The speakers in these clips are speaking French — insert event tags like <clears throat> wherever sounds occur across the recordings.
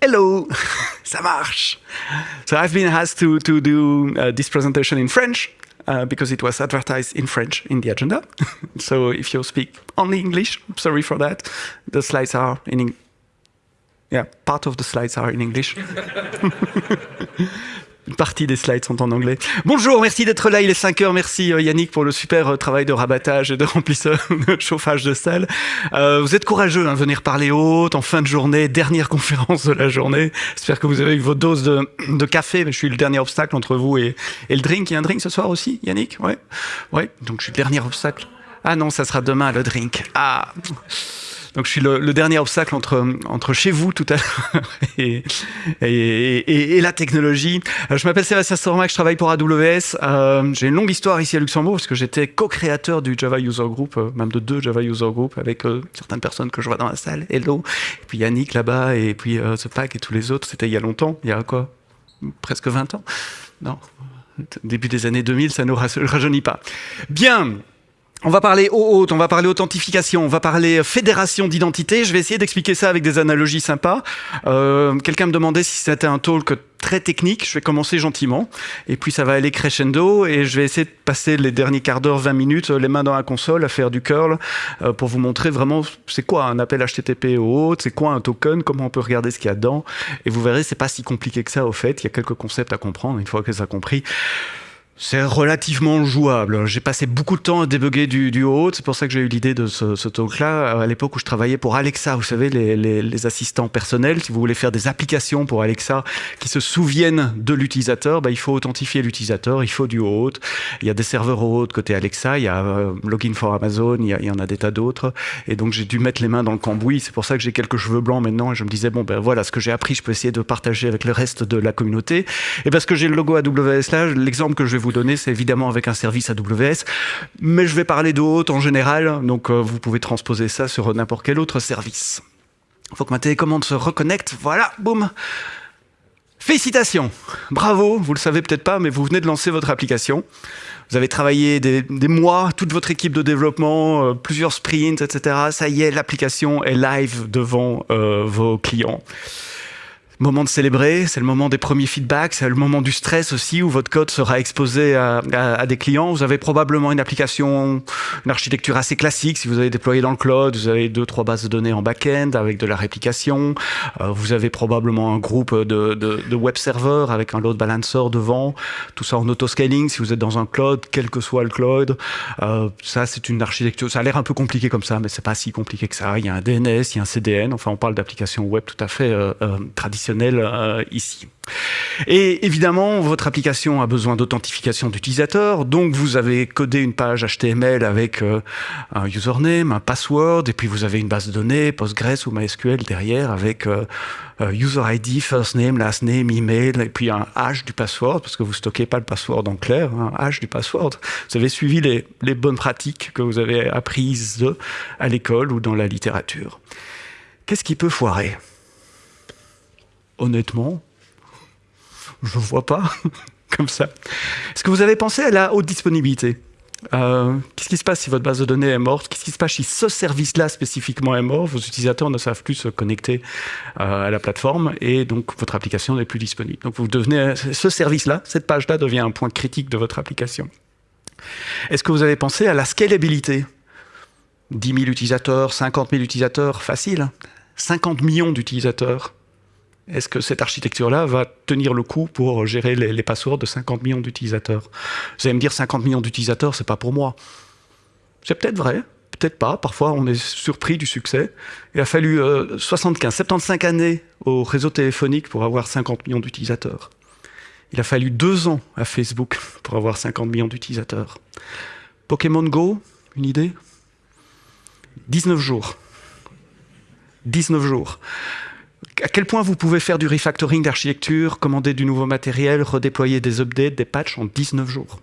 Hello, <laughs> ça marche. So I've been asked to, to do uh, this presentation in French uh, because it was advertised in French in the agenda. <laughs> so if you speak only English, sorry for that. The slides are in. Yeah, part of the slides are in English. <laughs> Une partie des slides sont en anglais. Bonjour, merci d'être là, il est 5 heures. Merci euh, Yannick pour le super euh, travail de rabattage et de remplissage, <laughs> de chauffage de salle. Euh, vous êtes courageux, hein, venir parler haute en fin de journée, dernière <laughs> conférence de la journée. J'espère que vous avez eu votre dose de, de café. Je suis le dernier obstacle entre vous et, et, le drink. Il y a un drink ce soir aussi, Yannick? Ouais, ouais. Donc je suis le dernier obstacle. Ah non, ça sera demain le drink. Ah. Donc je suis le, dernier obstacle entre, entre chez vous tout à l'heure <laughs> et, et, la technologie. Euh, je m'appelle Sébastien Stormac, je travaille pour AWS. Euh, J'ai une longue histoire ici à Luxembourg parce que j'étais co-créateur du Java User Group, euh, même de deux Java User Group avec certaines personnes que je vois dans la salle. Hello. Et puis Yannick là-bas et puis The Pack et tous les autres. C'était il y a longtemps, il y a quoi? Presque 20 ans Non Début des années 2000, ça ne rajeunit pas. Bien on va parler haute, on va parler authentification, on va parler fédération d'identité. Je vais essayer d'expliquer ça avec des analogies sympas. Euh, Quelqu'un me demandait si c'était un talk très technique. Je vais commencer gentiment et puis ça va aller crescendo et je vais essayer de passer les derniers quarts d'heure, 20 minutes, les mains dans la console à faire du curl euh, pour vous montrer vraiment c'est quoi un appel HTTP au haute, c'est quoi un token, comment on peut regarder ce qu'il y a dedans. Et vous verrez, c'est pas si compliqué que ça au fait. Il y a quelques concepts à comprendre une fois que ça a compris. C'est relativement jouable. J'ai passé beaucoup de temps à débugger du, du haut. C'est pour ça que j'ai eu l'idée de ce, talk-là. À l'époque où je travaillais pour Alexa, vous savez, les, assistants personnels. Si vous voulez faire des applications pour Alexa qui se souviennent de l'utilisateur, bah, il faut authentifier l'utilisateur. Il faut du haut. Il y a des serveurs au haut côté Alexa. Il y a euh, Login for Amazon. Il y, a, il y en a des tas d'autres. Et donc j'ai dû mettre les mains dans le cambouis. C'est pour ça que j'ai quelques cheveux blancs maintenant. Et je me disais bon ben voilà, ce que j'ai appris, je peux essayer de partager avec le reste de la communauté. Et parce que j'ai le logo AWS là, l'exemple que je vais vous donner, c'est évidemment avec un service AWS, mais je vais parler de haute en général, donc euh, vous pouvez transposer ça sur n'importe quel autre service. Il faut que ma télécommande se reconnecte, voilà, boum Félicitations Bravo, vous le savez peut-être pas, mais vous venez de lancer votre application. Vous avez travaillé des, mois, toute votre équipe de développement, euh, plusieurs sprints, etc. Ça y est, l'application est live devant euh, vos clients moment de célébrer, c'est le moment des premiers feedbacks, c'est le moment du stress aussi où votre code sera exposé à, à, à, des clients. Vous avez probablement une application, une architecture assez classique. Si vous avez déployé dans le cloud, vous avez deux, trois bases de données en back-end avec de la réplication. Euh, vous avez probablement un groupe de, de, de, web serveurs avec un load balancer devant. Tout ça en auto-scaling si vous êtes dans un cloud, quel que soit le cloud. Euh, ça, c'est une architecture. Ça a l'air un peu compliqué comme ça, mais c'est pas si compliqué que ça. Il y a un DNS, il y a un CDN. Enfin, on parle d'applications web tout à fait euh, euh euh, ici. Et évidemment, votre application a besoin d'authentification d'utilisateur, donc vous avez codé une page HTML avec euh, un username, un password, et puis vous avez une base de données, Postgres ou MySQL derrière avec euh, user ID, first name, last name, email, et puis un hash du password, parce que vous stockez pas le password en clair, un hash du password. Vous avez suivi les, les bonnes pratiques que vous avez apprises à l'école ou dans la littérature. Qu'est-ce qui peut foirer? Honnêtement, je ne vois pas <laughs> comme ça. Est-ce que vous avez pensé à la haute disponibilité? Euh, Qu'est-ce qui se passe si votre base de données est morte? Qu'est-ce qui se passe si ce service-là spécifiquement est mort? Vos utilisateurs ne savent plus se connecter euh, à la plateforme et donc votre application n'est plus disponible. Donc vous devenez ce service-là, cette page-là devient un point critique de votre application. Est-ce que vous avez pensé à la scalabilité? 10 000 utilisateurs, 50 000 utilisateurs, facile. 50 millions d'utilisateurs, est-ce que cette architecture-là va tenir le coup pour gérer les, les passwords de 50 millions d'utilisateurs? Vous allez me dire 50 millions d'utilisateurs, c'est pas pour moi. C'est peut-être vrai, peut-être pas. Parfois, on est surpris du succès. Il a fallu euh, 75, 75 années au réseau téléphonique pour avoir 50 millions d'utilisateurs. Il a fallu deux ans à Facebook <laughs> pour avoir 50 millions d'utilisateurs. Pokémon Go, une idée? 19 jours. 19 jours à quel point vous pouvez faire du refactoring d'architecture, commander du nouveau matériel, redéployer des updates, des patchs en 19 jours?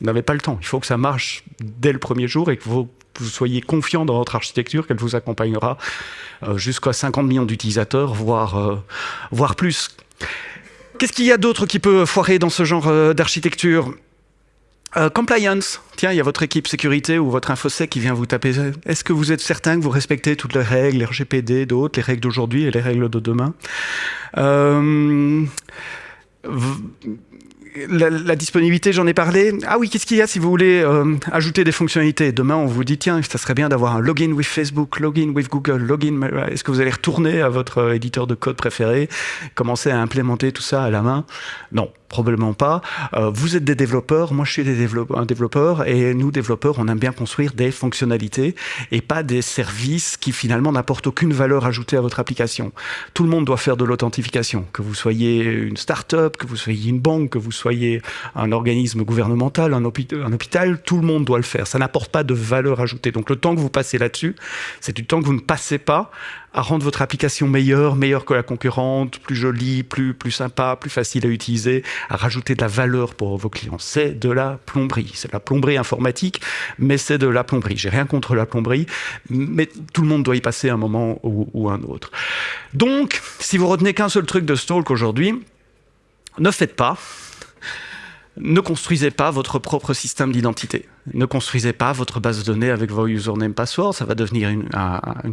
Vous n'avez pas le temps. Il faut que ça marche dès le premier jour et que vous, soyez confiant dans votre architecture, qu'elle vous accompagnera euh, jusqu'à 50 millions d'utilisateurs, voire, euh, voire plus. Qu'est-ce qu'il y a d'autre qui peut foirer dans ce genre euh, d'architecture? Euh, compliance, tiens, il y a votre équipe sécurité ou votre infosec qui vient vous taper. Est-ce que vous êtes certain que vous respectez toutes les règles, les RGPD, d'autres, les règles d'aujourd'hui et les règles de demain euh, la, disponibilité, j'en ai parlé. Ah oui, qu'est-ce qu'il y a si vous voulez euh, ajouter des fonctionnalités? Demain, on vous dit, tiens, ça serait bien d'avoir un login with Facebook, login with Google, login... Est-ce que vous allez retourner à votre éditeur de code préféré, commencer à implémenter tout ça à la main? Non probablement pas. Euh, vous êtes des développeurs, moi je suis un développeur, et nous développeurs, on aime bien construire des fonctionnalités et pas des services qui finalement n'apportent aucune valeur ajoutée à votre application. Tout le monde doit faire de l'authentification, que vous soyez une start-up, que vous soyez une banque, que vous soyez un organisme gouvernemental, un hôpital, tout le monde doit le faire. Ça n'apporte pas de valeur ajoutée. Donc le temps que vous passez là-dessus, c'est du temps que vous ne passez pas à rendre votre application meilleure, meilleure que la concurrente, plus jolie, plus, plus sympa, plus facile à utiliser, à rajouter de la valeur pour vos clients. C'est de la plomberie. C'est de la plomberie informatique, mais c'est de la plomberie. J'ai rien contre la plomberie, mais tout le monde doit y passer un moment ou, ou un autre. Donc, si vous retenez qu'un seul truc de Stalk aujourd'hui, ne faites pas, ne construisez pas votre propre système d'identité. Ne construisez pas votre base de données avec vos username password, ça va devenir une,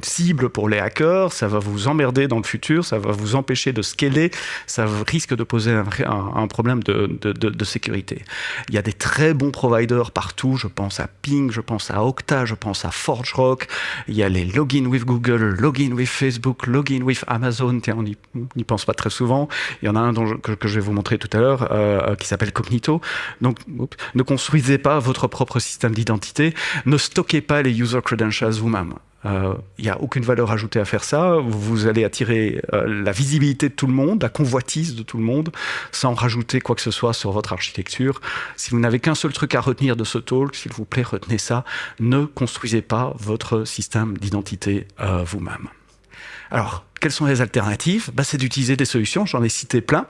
cible pour les hackers, ça va vous emmerder dans le futur, ça va vous empêcher de scaler, ça risque de poser un, problème de, sécurité. Il y a des très bons providers partout, je pense à Ping, je pense à Okta, je pense à ForgeRock, il y a les login with Google, login with Facebook, login with Amazon, on n'y pense pas très souvent, il y en a un dont je, que, je vais vous montrer tout à l'heure, euh, qui s'appelle Cognito, donc ne construisez pas votre propre système d'identité, ne stockez pas les user credentials vous-même. Il euh, n'y a aucune valeur ajoutée à faire ça. Vous allez attirer euh, la visibilité de tout le monde, la convoitise de tout le monde, sans rajouter quoi que ce soit sur votre architecture. Si vous n'avez qu'un seul truc à retenir de ce talk, s'il vous plaît, retenez ça. Ne construisez pas votre système d'identité euh, vous-même. Alors, quelles sont les alternatives? Bah, C'est d'utiliser des solutions, j'en ai cité plein.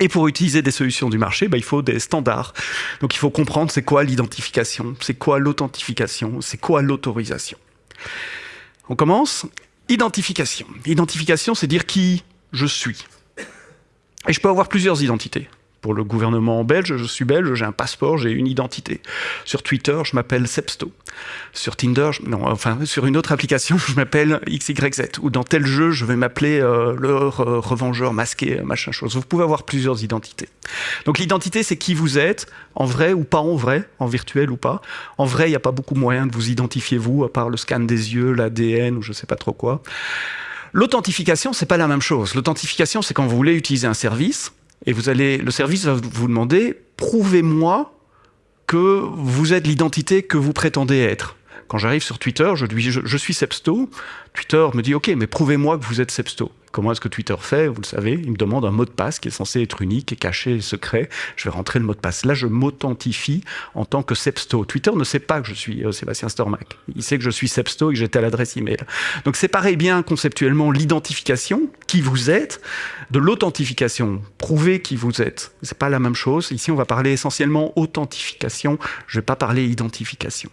Et pour utiliser des solutions du marché, bah, il faut des standards. Donc il faut comprendre c'est quoi l'identification, c'est quoi l'authentification, c'est quoi l'autorisation. On commence. Identification. Identification, c'est dire qui je suis. Et je peux avoir plusieurs identités. Pour le gouvernement belge, je suis belge, j'ai un passeport, j'ai une identité. Sur Twitter, je m'appelle Sepsto. Sur Tinder, non, enfin, sur une autre application, <laughs> je m'appelle XYZ. Ou dans tel jeu, je vais m'appeler euh, le revengeur masqué, machin chose. Vous pouvez avoir plusieurs identités. Donc l'identité, c'est qui vous êtes, en vrai ou pas en vrai, en virtuel ou pas. En vrai, il n'y a pas beaucoup moyen de vous identifier vous, à part le scan des yeux, l'ADN ou je sais pas trop quoi. L'authentification, c'est pas la même chose. L'authentification, c'est quand vous voulez utiliser un service, et vous allez, le service va vous demander, prouvez-moi que vous êtes l'identité que vous prétendez être. Quand j'arrive sur Twitter, je, dis, je, suis Sepsto. Twitter me dit, OK, mais prouvez-moi que vous êtes Sepsto. Comment est-ce que Twitter fait? Vous le savez, il me demande un mot de passe qui est censé être unique, et caché et secret. Je vais rentrer le mot de passe. Là, je m'authentifie en tant que Sepsto. Twitter ne sait pas que je suis euh, Sébastien Stormac. Il sait que je suis Sepsto et que j'étais à l'adresse email. Donc séparez bien conceptuellement l'identification, qui vous êtes, de l'authentification. Prouvez qui vous êtes. C'est pas la même chose. Ici, on va parler essentiellement authentification. Je vais pas parler identification.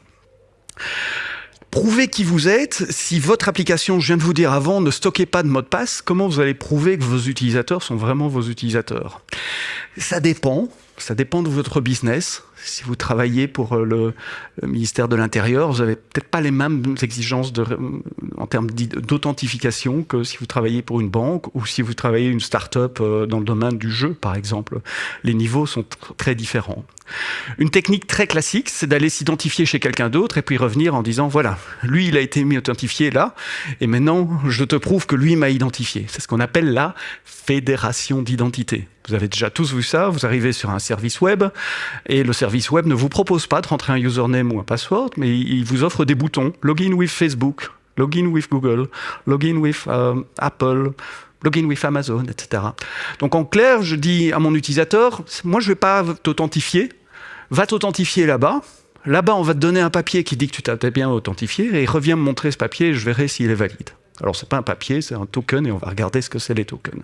Prouvez qui vous êtes. Si votre application, je viens de vous dire avant, ne stockez pas de mot de passe, comment vous allez prouver que vos utilisateurs sont vraiment vos utilisateurs? Ça dépend. Ça dépend de votre business. Si vous travaillez pour euh, le, ministère de l'Intérieur, vous n'avez peut-être pas les mêmes exigences de, en termes d'authentification que si vous travaillez pour une banque ou si vous travaillez une start-up euh, dans le domaine du jeu, par exemple. Les niveaux sont très différents. Une technique très classique, c'est d'aller s'identifier chez quelqu'un d'autre et puis revenir en disant voilà, lui il a été mis authentifié là, et maintenant je te prouve que lui m'a identifié. C'est ce qu'on appelle la fédération d'identité. Vous avez déjà tous vu ça, vous arrivez sur un service web et le service web ne vous propose pas de rentrer un username ou un password, mais il vous offre des boutons login with Facebook, login with Google, login with euh, Apple, login with Amazon, etc. Donc en clair, je dis à mon utilisateur, moi je ne vais pas t'authentifier, va t'authentifier là-bas. Là-bas, on va te donner un papier qui dit que tu t'es bien authentifié et reviens me montrer ce papier et je verrai s'il est valide. Alors c'est pas un papier, c'est un token et on va regarder ce que c'est les tokens.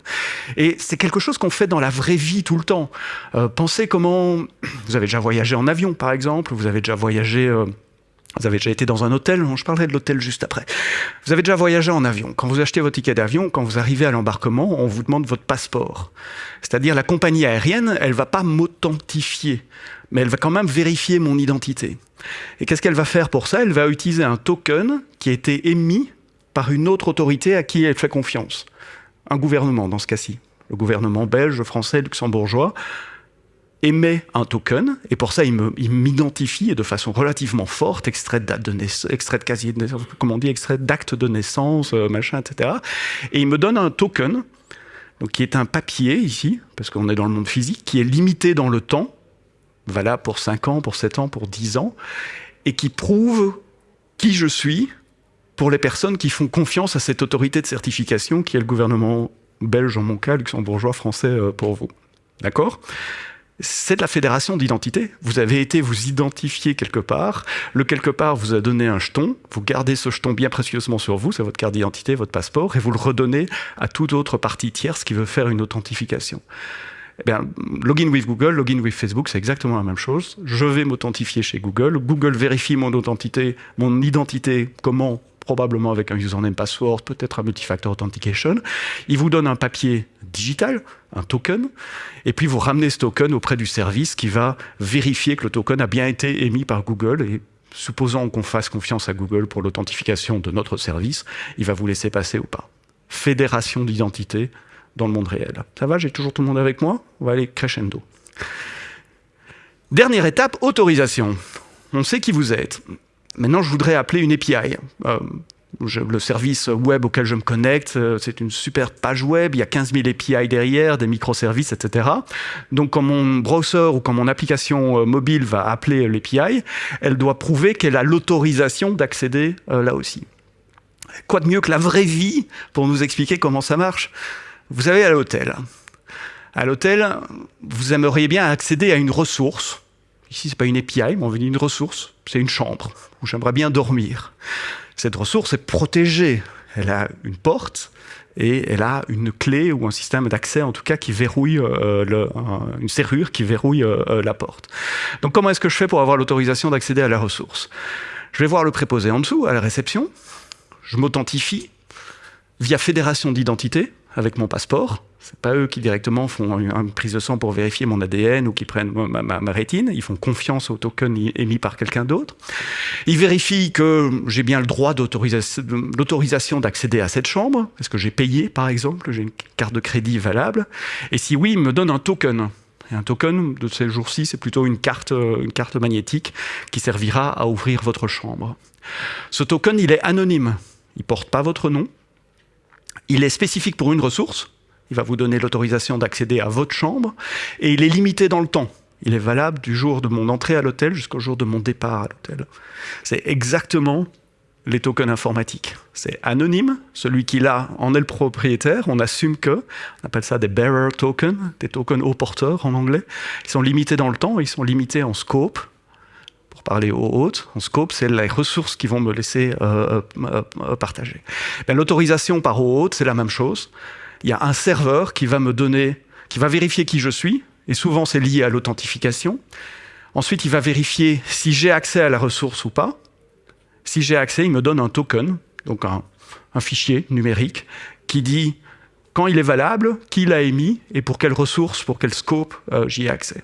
Et c'est quelque chose qu'on fait dans la vraie vie tout le temps. Euh, pensez comment <clears throat> vous avez déjà voyagé en avion par exemple, vous avez déjà voyagé euh, Vous avez déjà été dans un hôtel, je parlerai de l'hôtel juste après. Vous avez déjà voyagé en avion. Quand vous achetez votre ticket d'avion, quand vous arrivez à l'embarquement, on vous demande votre passeport. C'est-à-dire la compagnie aérienne, elle va pas m'authentifier, mais elle va quand même vérifier mon identité. Et qu'est-ce qu'elle va faire pour ça? Elle va utiliser un token qui a été émis par une autre autorité à qui elle fait confiance. Un gouvernement dans ce cas-ci. Le gouvernement belge, français, luxembourgeois émet un token, et pour ça, il m'identifie de façon relativement forte, extrait de date de naissance, extrait de casier de naissance, comment on dit, extrait d'acte de naissance, euh, machin, etc. Et il me donne un token, donc qui est un papier ici, parce qu'on est dans le monde physique, qui est limité dans le temps, valable pour 5 ans, pour 7 ans, pour 10 ans, et qui prouve qui je suis pour les personnes qui font confiance à cette autorité de certification qui est le gouvernement belge en mon cas, luxembourgeois, français euh, pour vous. D'accord? C'est de la fédération d'identité. Vous avez été vous identifier quelque part, le quelque part vous a donné un jeton, vous gardez ce jeton bien précieusement sur vous, c'est votre carte d'identité, votre passeport, et vous le redonnez à toute autre partie tierce qui veut faire une authentification. Eh bien, login with Google, login with Facebook, c'est exactement la même chose. Je vais m'authentifier chez Google. Google vérifie mon identité, mon identité, comment probablement avec un username password, peut-être un multifactor authentication. Il vous donne un papier digital, un token, et puis vous ramenez ce token auprès du service qui va vérifier que le token a bien été émis par Google et supposant qu'on fasse confiance à Google pour l'authentification de notre service, il va vous laisser passer ou pas. Fédération d'identité dans le monde réel. Ça va, j'ai toujours tout le monde avec moi? On va aller crescendo. Dernière étape, autorisation. On sait qui vous êtes. Maintenant, je voudrais appeler une API. Euh, le service web auquel je me connecte, euh, c'est une super page web, il y a 15 000 API derrière, des microservices, etc. Donc quand mon browser ou quand mon application euh, mobile va appeler l'API, elle doit prouver qu'elle a l'autorisation d'accéder là aussi. Quoi de mieux que la vraie vie pour nous expliquer comment ça marche? Vous savez, à l'hôtel. À l'hôtel, vous aimeriez bien accéder à une ressource Ici, c'est pas une API, mais on veut une ressource. C'est une chambre où j'aimerais bien dormir. Cette ressource est protégée. Elle a une porte et elle a une clé ou un système d'accès, en tout cas, qui verrouille euh, une serrure qui verrouille euh, la porte. Donc, comment est-ce que je fais pour avoir l'autorisation d'accéder à la ressource? Je vais voir le préposé en dessous, à la réception. Je m'authentifie via fédération d'identité avec mon passeport. C'est pas eux qui directement font une prise de sang pour vérifier mon ADN ou qui prennent ma, rétine. Ils font confiance au token émis par quelqu'un d'autre. Ils vérifient que j'ai bien le droit d'autorisation d'accéder à cette chambre. Est-ce que j'ai payé, par exemple? J'ai une carte de crédit valable. Et si oui, ils me donnent un token. Et un token de ces jours-ci, c'est plutôt une carte, une carte magnétique qui servira à ouvrir votre chambre. Ce token, il est anonyme. Il porte pas votre nom. Il est spécifique pour une ressource il va vous donner l'autorisation d'accéder à votre chambre, et il est limité dans le temps. Il est valable du jour de mon entrée à l'hôtel jusqu'au jour de mon départ à l'hôtel. C'est exactement les tokens informatiques. C'est anonyme, celui qui l'a en est le propriétaire, on assume que, on appelle ça des bearer tokens, des tokens haut porteurs en anglais. Ils sont limités dans le temps, ils sont limités en scope, pour parler au hôtes. En scope, c'est les ressources qui vont me laisser euh, euh, euh, partager. Ben, l'autorisation par haut hôte, c'est la même chose il y a un serveur qui va me donner, qui va vérifier qui je suis, et souvent c'est lié à l'authentification. Ensuite, il va vérifier si j'ai accès à la ressource ou pas. Si j'ai accès, il me donne un token, donc un, fichier numérique, qui dit quand il est valable, qui l'a émis et pour quelle ressource, pour quel scope euh, j'y ai accès.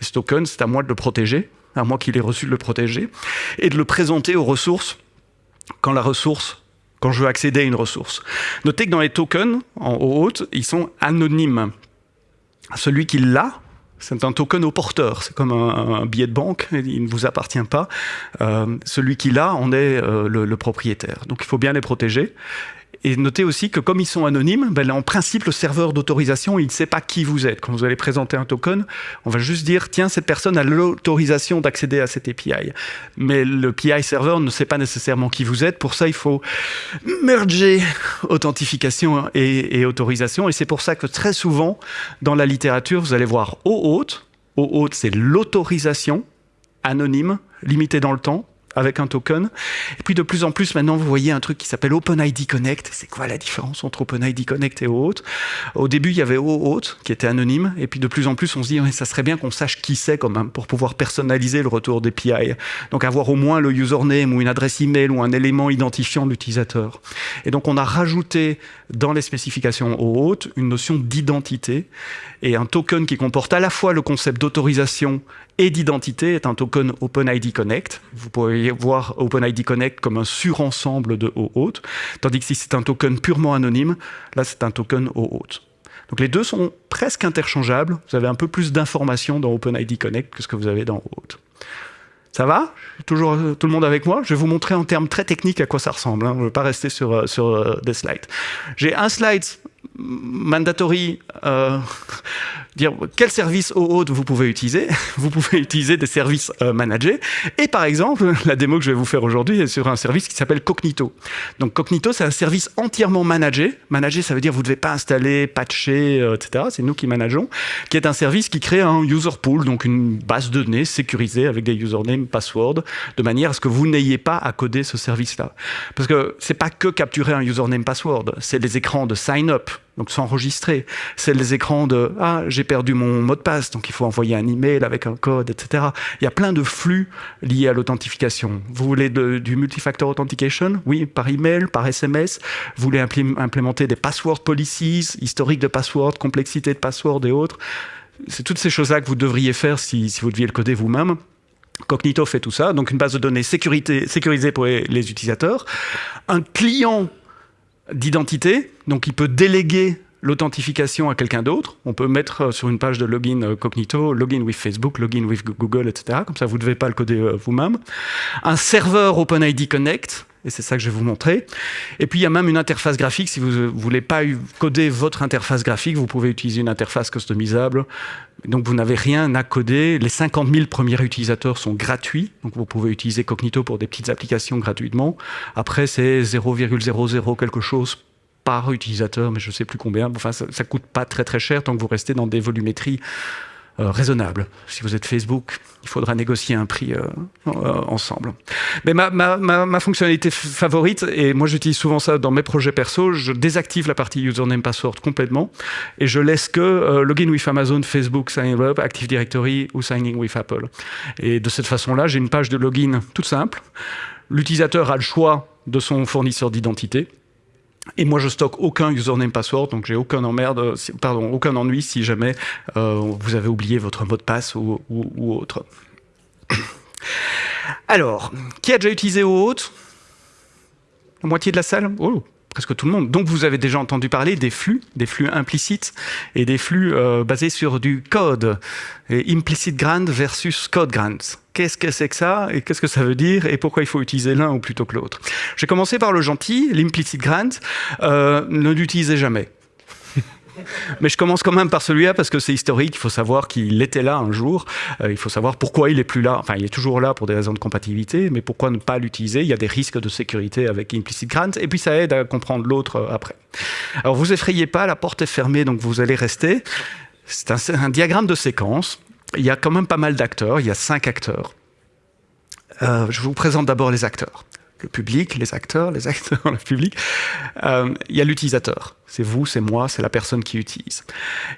Et ce token, c'est à moi de le protéger, à moi qu'il ait reçu de le protéger, et de le présenter aux ressources quand la ressource quand je veux accéder à une ressource. Notez que dans les tokens, en haut, ils sont anonymes. Celui qui l'a, c'est un token au porteur, c'est comme un, billet de banque, il ne vous appartient pas. Euh, celui qui l'a en est euh, le, propriétaire. Donc il faut bien les protéger. Et notez aussi que comme ils sont anonymes, ben, en principe, le serveur d'autorisation, il ne sait pas qui vous êtes. Quand vous allez présenter un token, on va juste dire, tiens, cette personne a l'autorisation d'accéder à cette API. Mais le PI serveur ne sait pas nécessairement qui vous êtes. Pour ça, il faut merger authentification et, autorisation. Et c'est pour ça que très souvent, dans la littérature, vous allez voir OAuth. OAuth, c'est l'autorisation anonyme, limitée dans le temps, avec un token. Et puis de plus en plus, maintenant, vous voyez un truc qui s'appelle OpenID Connect. C'est quoi la différence entre OpenID Connect et OAuth Au début, il y avait OAuth qui était anonyme. Et puis de plus en plus, on se dit, ça serait bien qu'on sache qui c'est quand même pour pouvoir personnaliser le retour des PI. Donc avoir au moins le username ou une adresse email ou un élément identifiant l'utilisateur. Et donc on a rajouté dans les spécifications OAuth une notion d'identité et un token qui comporte à la fois le concept d'autorisation et d'identité est un token OpenID Connect. Vous pouvez voir OpenID Connect comme un surensemble de OAuth, tandis que si c'est un token purement anonyme, là c'est un token OAuth. Donc les deux sont presque interchangeables. Vous avez un peu plus d'informations dans OpenID Connect que ce que vous avez dans OAuth. Ça va? Toujours euh, tout le monde avec moi? Je vais vous montrer en termes très techniques à quoi ça ressemble. Hein. Je ne vais pas rester sur, euh, sur euh, des slides. J'ai un slide mandatory euh, <laughs> dire quel service OAuth vous pouvez utiliser. <laughs> Vous pouvez utiliser des services euh, managés. Et par exemple, <laughs> la démo que je vais vous faire aujourd'hui est sur un service qui s'appelle Cognito. Donc Cognito, c'est un service entièrement managé. Managé, ça veut dire vous ne devez pas installer, patcher, euh, etc. C'est nous qui manageons. Qui est un service qui crée un user pool, donc une base de données sécurisée avec des usernames, passwords, de manière à ce que vous n'ayez pas à coder ce service-là. Parce que c'est pas que capturer un username, password, c'est les écrans de sign up donc s'enregistrer. C'est les écrans de « Ah, j'ai perdu mon mot de passe, donc il faut envoyer un email avec un code, etc. » Il y a plein de flux liés à l'authentification. Vous voulez du multifactor authentication? Oui, par email, par SMS. Vous voulez implémenter des password policies, historique de password, complexité de password et autres. C'est toutes ces choses-là que vous devriez faire si, vous deviez le coder vous-même. Cognito fait tout ça, donc une base de données sécurisée pour les utilisateurs. Un client d'identité, donc il peut déléguer l'authentification à quelqu'un d'autre. On peut mettre euh, sur une page de login euh, Cognito, login with Facebook, login with Google, etc. Comme ça, vous ne devez pas le coder euh, vous-même. Un serveur OpenID Connect, et c'est ça que je vais vous montrer. Et puis, il y a même une interface graphique. Si vous ne voulez pas coder votre interface graphique, vous pouvez utiliser une interface customisable. Donc, vous n'avez rien à coder. Les 50 000 premiers utilisateurs sont gratuits. Donc, vous pouvez utiliser Cognito pour des petites applications gratuitement. Après, c'est 0,00 quelque chose par utilisateur, mais je ne sais plus combien. Enfin, ça, ne coûte pas très très cher tant que vous restez dans des volumétries euh, raisonnables. Si vous êtes Facebook, il faudra négocier un prix euh, euh, ensemble. Mais ma, ma, fonctionnalité favorite, et moi j'utilise souvent ça dans mes projets perso, je désactive la partie username password complètement et je laisse que login with Amazon, Facebook, sign up, Active Directory ou signing with Apple. Et de cette façon-là, j'ai une page de login toute simple. L'utilisateur a le choix de son fournisseur d'identité. Et moi, je stocke aucun username password, donc j'ai aucun pardon, aucun ennui si jamais euh, vous avez oublié votre mot de passe ou, autre. <coughs> Alors, qui a déjà utilisé OAuth La moitié de la salle? Oh presque tout le monde. Donc vous avez déjà entendu parler des flux, des flux implicites et des flux euh, basés sur du code. Et implicit grant versus code grant. Qu'est-ce que c'est que ça et qu'est-ce que ça veut dire et pourquoi il faut utiliser l'un ou plutôt que l'autre? Je vais commencer par le gentil, l'implicit grant. Euh, ne l'utilisez jamais. <laughs> Mais je commence quand même par celui-là parce que c'est historique. Il faut savoir qu'il était là un jour. Euh, il faut savoir pourquoi il est plus là. Enfin, il est toujours là pour des raisons de compatibilité, mais pourquoi ne pas l'utiliser? Il y a des risques de sécurité avec Implicit Grant. Et puis, ça aide à comprendre l'autre euh, après. Alors, vous effrayez pas, la porte est fermée, donc vous allez rester. C'est un, diagramme de séquence. Il y a quand même pas mal d'acteurs. Il y a cinq acteurs. Euh, je vous présente d'abord les acteurs le public, les acteurs, les acteurs, <laughs> le public. Euh, il y a l'utilisateur. C'est vous, c'est moi, c'est la personne qui utilise.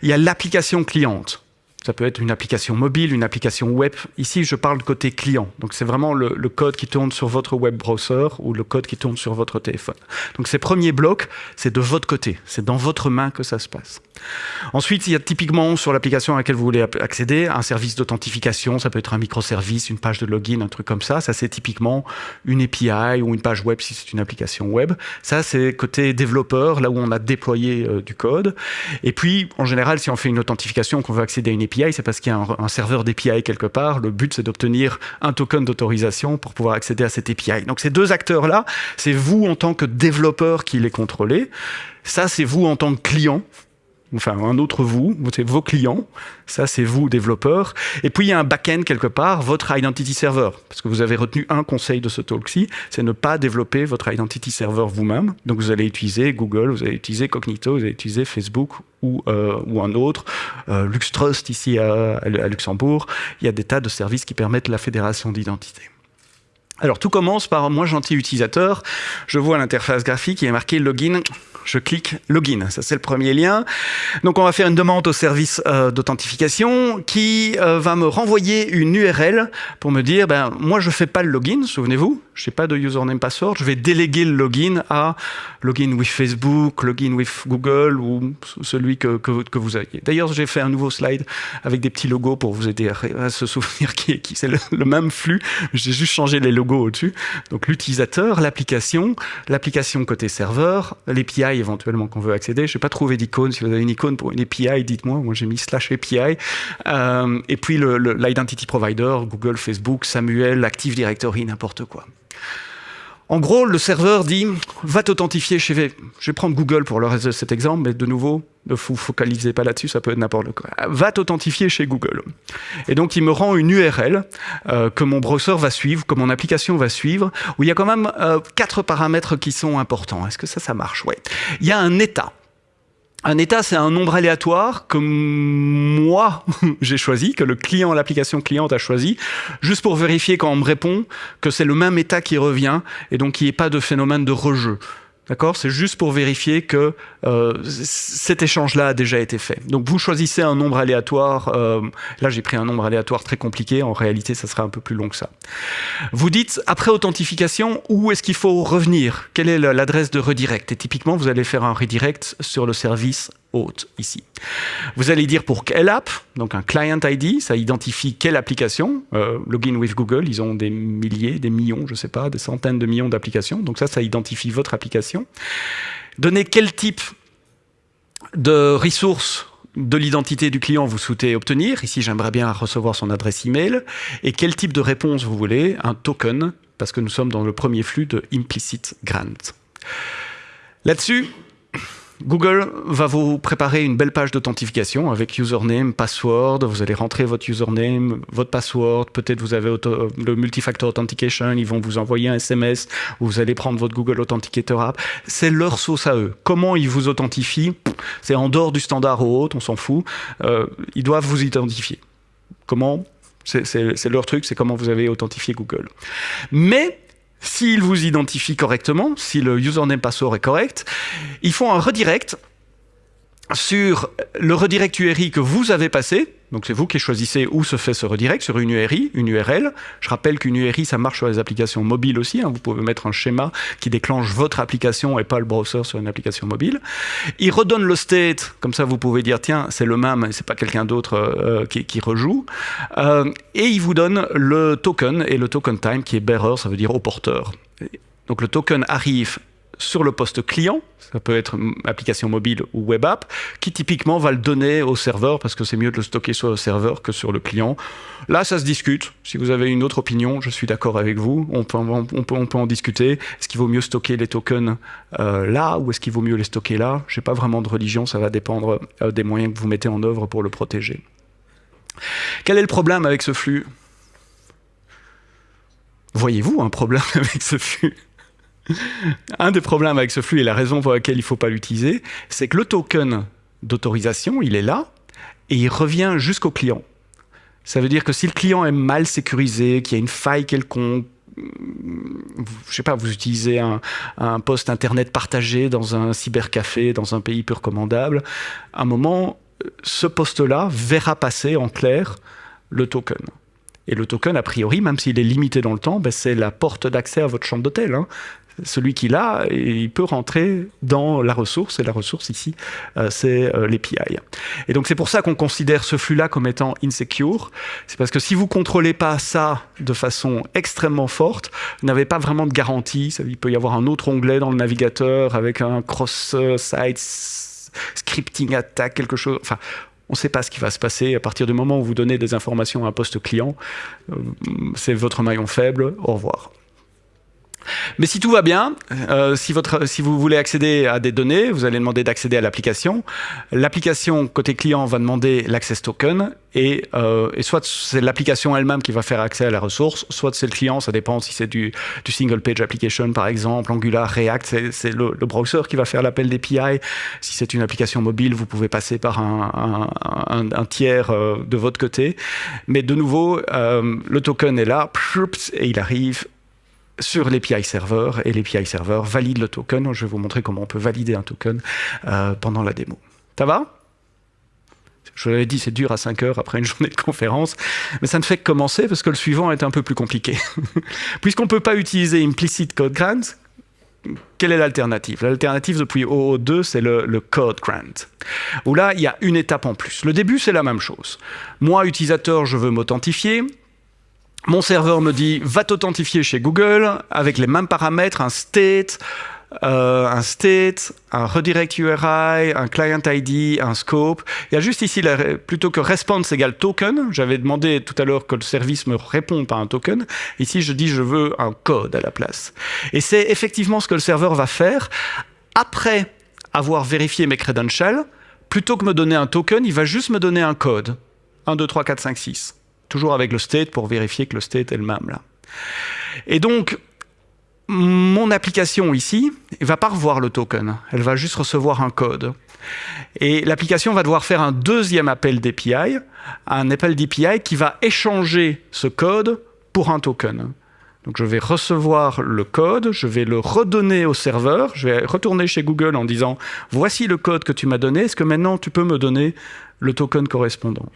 Il y a l'application cliente. Ça peut être une application mobile, une application web. Ici, je parle côté client. Donc, c'est vraiment le, code qui tourne sur votre web browser ou le code qui tourne sur votre téléphone. Donc, ces premiers blocs, c'est de votre côté. C'est dans votre main que ça se passe. Ensuite, il y a typiquement sur l'application à laquelle vous voulez accéder un service d'authentification. Ça peut être un microservice, une page de login, un truc comme ça. Ça, c'est typiquement une API ou une page web si c'est une application web. Ça, c'est côté développeur, là où on a déployé euh, du code. Et puis, en général, si on fait une authentification, qu'on veut accéder à une API, c'est parce qu'il y a un, serveur d'API quelque part. Le but, c'est d'obtenir un token d'autorisation pour pouvoir accéder à cette API. Donc ces deux acteurs-là, c'est vous en tant que développeur qui les contrôlez. Ça, c'est vous en tant que client enfin un autre vous, c'est vos clients, ça c'est vous développeurs, et puis il y a un back-end quelque part, votre identity server, parce que vous avez retenu un conseil de ce talk-ci, c'est ne pas développer votre identity server vous-même, donc vous allez utiliser Google, vous allez utiliser Cognito, vous allez utiliser Facebook ou, euh, ou un autre, euh, LuxTrust ici à, à Luxembourg, il y a des tas de services qui permettent la fédération d'identité. Alors tout commence par moi gentil utilisateur, je vois l'interface graphique, il est marqué login, je clique login, ça c'est le premier lien. Donc on va faire une demande au service euh, d'authentification qui euh, va me renvoyer une URL pour me dire ben moi je fais pas le login, souvenez-vous, je n'ai pas de username password, je vais déléguer le login à login with Facebook, login with Google ou celui que, que, vous aviez. D'ailleurs, j'ai fait un nouveau slide avec des petits logos pour vous aider à, se souvenir qui, qui c'est le, même flux. J'ai juste changé les logos au-dessus. Donc l'utilisateur, l'application, l'application côté serveur, l'API éventuellement qu'on veut accéder. Je n'ai pas trouvé d'icône. Si vous avez une icône pour une API, dites-moi. Moi, j'ai mis slash API. Euh, et puis l'identity provider, Google, Facebook, Samuel, Active Directory, n'importe quoi. En gros, le serveur dit va t'authentifier chez V. Je vais prendre Google pour le reste de cet exemple, mais de nouveau, ne vous focalisez pas là-dessus, ça peut être n'importe quoi. Va t'authentifier chez Google. Et donc, il me rend une URL euh, que mon browser va suivre, que mon application va suivre, où il y a quand même euh, quatre paramètres qui sont importants. Est-ce que ça, ça marche? Ouais. Il y a un état. Un état, c'est un nombre aléatoire que moi, <laughs> j'ai choisi, que le client, l'application cliente a choisi, juste pour vérifier quand on me répond que c'est le même état qui revient et donc qu'il n'y ait pas de phénomène de rejeu. D'accord? C'est juste pour vérifier que euh, cet échange-là a déjà été fait. Donc vous choisissez un nombre aléatoire. Euh, là, j'ai pris un nombre aléatoire très compliqué. En réalité, ça sera un peu plus long que ça. Vous dites, après authentification, où est-ce qu'il faut revenir? Quelle est l'adresse de redirect? Et typiquement, vous allez faire un redirect sur le service ici. Vous allez dire pour quelle app, donc un client ID, ça identifie quelle application? Euh, login with Google, ils ont des milliers, des millions, je ne sais pas, des centaines de millions d'applications. Donc ça, ça identifie votre application. Donnez quel type de ressources de l'identité du client vous souhaitez obtenir? Ici, j'aimerais bien recevoir son adresse email. Et quel type de réponse vous voulez? Un token, parce que nous sommes dans le premier flux de implicit grant. Là-dessus, Google va vous préparer une belle page d'authentification avec username, password. Vous allez rentrer votre username, votre password. Peut-être vous avez le multifactor authentication. Ils vont vous envoyer un SMS. Vous allez prendre votre Google Authenticator app. C'est leur sauce à eux. Comment ils vous authentifient? C'est en dehors du standard ou autre, on s'en fout. Euh, ils doivent vous identifier. Comment? C'est leur truc, c'est comment vous avez authentifié Google. Mais s'ils vous identifient correctement, si le username password est correct, ils font un redirect sur le redirect URI que vous avez passé, donc c'est vous qui choisissez où se fait ce redirect sur une URI, une URL. Je rappelle qu'une URI, ça marche sur les applications mobiles aussi. Hein. Vous pouvez mettre un schéma qui déclenche votre application et pas le browser sur une application mobile. Il redonne le state, comme ça vous pouvez dire tiens c'est le même, c'est pas quelqu'un d'autre euh, qui, rejoue. Euh, et il vous donne le token et le token time qui est bearer, ça veut dire au porteur. Donc le token arrive sur le poste client, ça peut être application mobile ou web app, qui typiquement va le donner au serveur parce que c'est mieux de le stocker sur le serveur que sur le client. Là, ça se discute. Si vous avez une autre opinion, je suis d'accord avec vous. On peut en discuter. Est-ce qu'il vaut mieux stocker les tokens euh, là ou est-ce qu'il vaut mieux les stocker là? Je n'ai pas vraiment de religion, ça va dépendre euh, des moyens que vous mettez en œuvre pour le protéger. Quel est le problème avec ce flux? Voyez-vous un problème <laughs> avec ce flux? <laughs> un des problèmes avec ce flux et la raison pour laquelle il ne faut pas l'utiliser, c'est que le token d'autorisation, il est là et il revient jusqu'au client. Ça veut dire que si le client est mal sécurisé, qu'il y a une faille quelconque, je sais pas, vous utilisez un, poste internet partagé dans un cybercafé, dans un pays peu recommandable, à un moment, ce poste-là verra passer en clair le token. Et le token, a priori, même s'il est limité dans le temps, ben c'est la porte d'accès à votre chambre d'hôtel. Hein celui qui l'a, il peut rentrer dans la ressource, et la ressource ici, euh, c'est euh, l'API. Et donc c'est pour ça qu'on considère ce flux-là comme étant insecure. C'est parce que si vous contrôlez pas ça de façon extrêmement forte, vous n'avez pas vraiment de garantie. Il peut y avoir un autre onglet dans le navigateur avec un cross-site scripting attack, quelque chose. Enfin, on ne sait pas ce qui va se passer à partir du moment où vous donnez des informations à un poste client. Euh, c'est votre maillon faible. Au revoir. Mais si tout va bien, euh, si, vous voulez accéder à des données, vous allez demander d'accéder à l'application. L'application côté client va demander l'access token et, euh, soit c'est l'application elle-même qui va faire accès à la ressource, soit c'est le client, ça dépend si c'est du, single page application par exemple, Angular, React, c'est le, browser qui va faire l'appel d'API. Si c'est une application mobile, vous pouvez passer par un, tiers euh, de votre côté. Mais de nouveau, le token est là et il arrive sur l'API server et l'API server valide le token. Je vais vous montrer comment on peut valider un token euh, pendant la démo. Ça va? Je l'avais dit, c'est dur à 5 heures après une <laughs> journée de conférence, mais ça ne fait que commencer parce que le suivant est un peu plus compliqué. <laughs> Puisqu'on ne peut pas utiliser implicit code grant, quelle est l'alternative? L'alternative depuis OO2, c'est le, code grant, où là, il y a une étape en plus. Le début, c'est la même chose. Moi, utilisateur, je veux m'authentifier. Mon serveur me dit, va t'authentifier chez Google avec les mêmes paramètres, un state, euh, un state, un redirect URI, un client ID, un scope. Il y a juste ici, plutôt que response égale token, j'avais demandé tout à l'heure que le service me réponde par un token. Ici, je dis je veux un code à la place. Et c'est effectivement ce que le serveur va faire après avoir vérifié mes credentials. Plutôt que me donner un token, il va juste me donner un code. 1, 2, 3, 4, 5, 6. Toujours avec le state pour vérifier que le state est le même là. Et donc, mon application ici va pas revoir le token, elle va juste recevoir un code. Et l'application va devoir faire un deuxième appel d'API, un appel d'API qui va échanger ce code pour un token. Donc je vais recevoir le code, je vais le redonner au serveur, je vais retourner chez Google en disant « Voici le code que tu m'as donné, est-ce que maintenant tu peux me donner le token correspondant ?»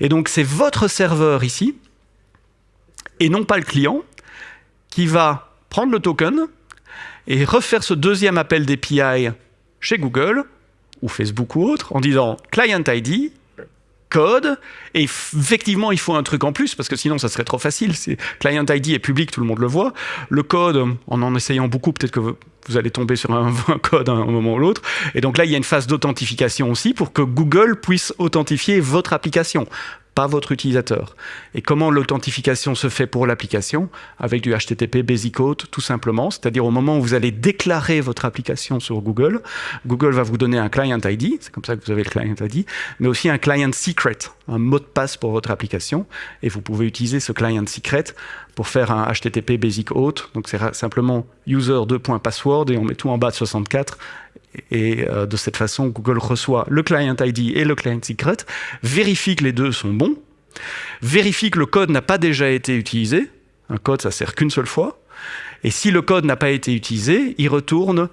Et donc c'est votre serveur ici, et non pas le client, qui va prendre le token et refaire ce deuxième appel d'API chez Google ou Facebook ou autre en disant client ID, code, et effectivement il faut un truc en plus parce que sinon ça serait trop facile. Client ID est public, tout le monde le voit. Le code, en en essayant beaucoup, peut-être que vous, allez tomber sur un, <laughs> code à un moment ou l'autre. Et donc là, il y a une phase d'authentification aussi pour que Google puisse authentifier votre application pas votre utilisateur. Et comment l'authentification se fait pour l'application Avec du HTTP Basic Auth, tout simplement. C'est-à-dire au moment où vous allez déclarer votre application sur Google, Google va vous donner un client ID, c'est comme ça que vous avez le client ID, mais aussi un client secret, un mot de passe pour votre application. Et vous pouvez utiliser ce client secret pour faire un HTTP Basic Auth. Donc c'est simplement user 2.password et on met tout en bas de 64 et euh, de cette façon, Google reçoit le client ID et le client secret, vérifie que les deux sont bons, vérifie que le code n'a pas déjà été utilisé. Un code, ça sert qu'une seule fois. Et si le code n'a pas été utilisé, il retourne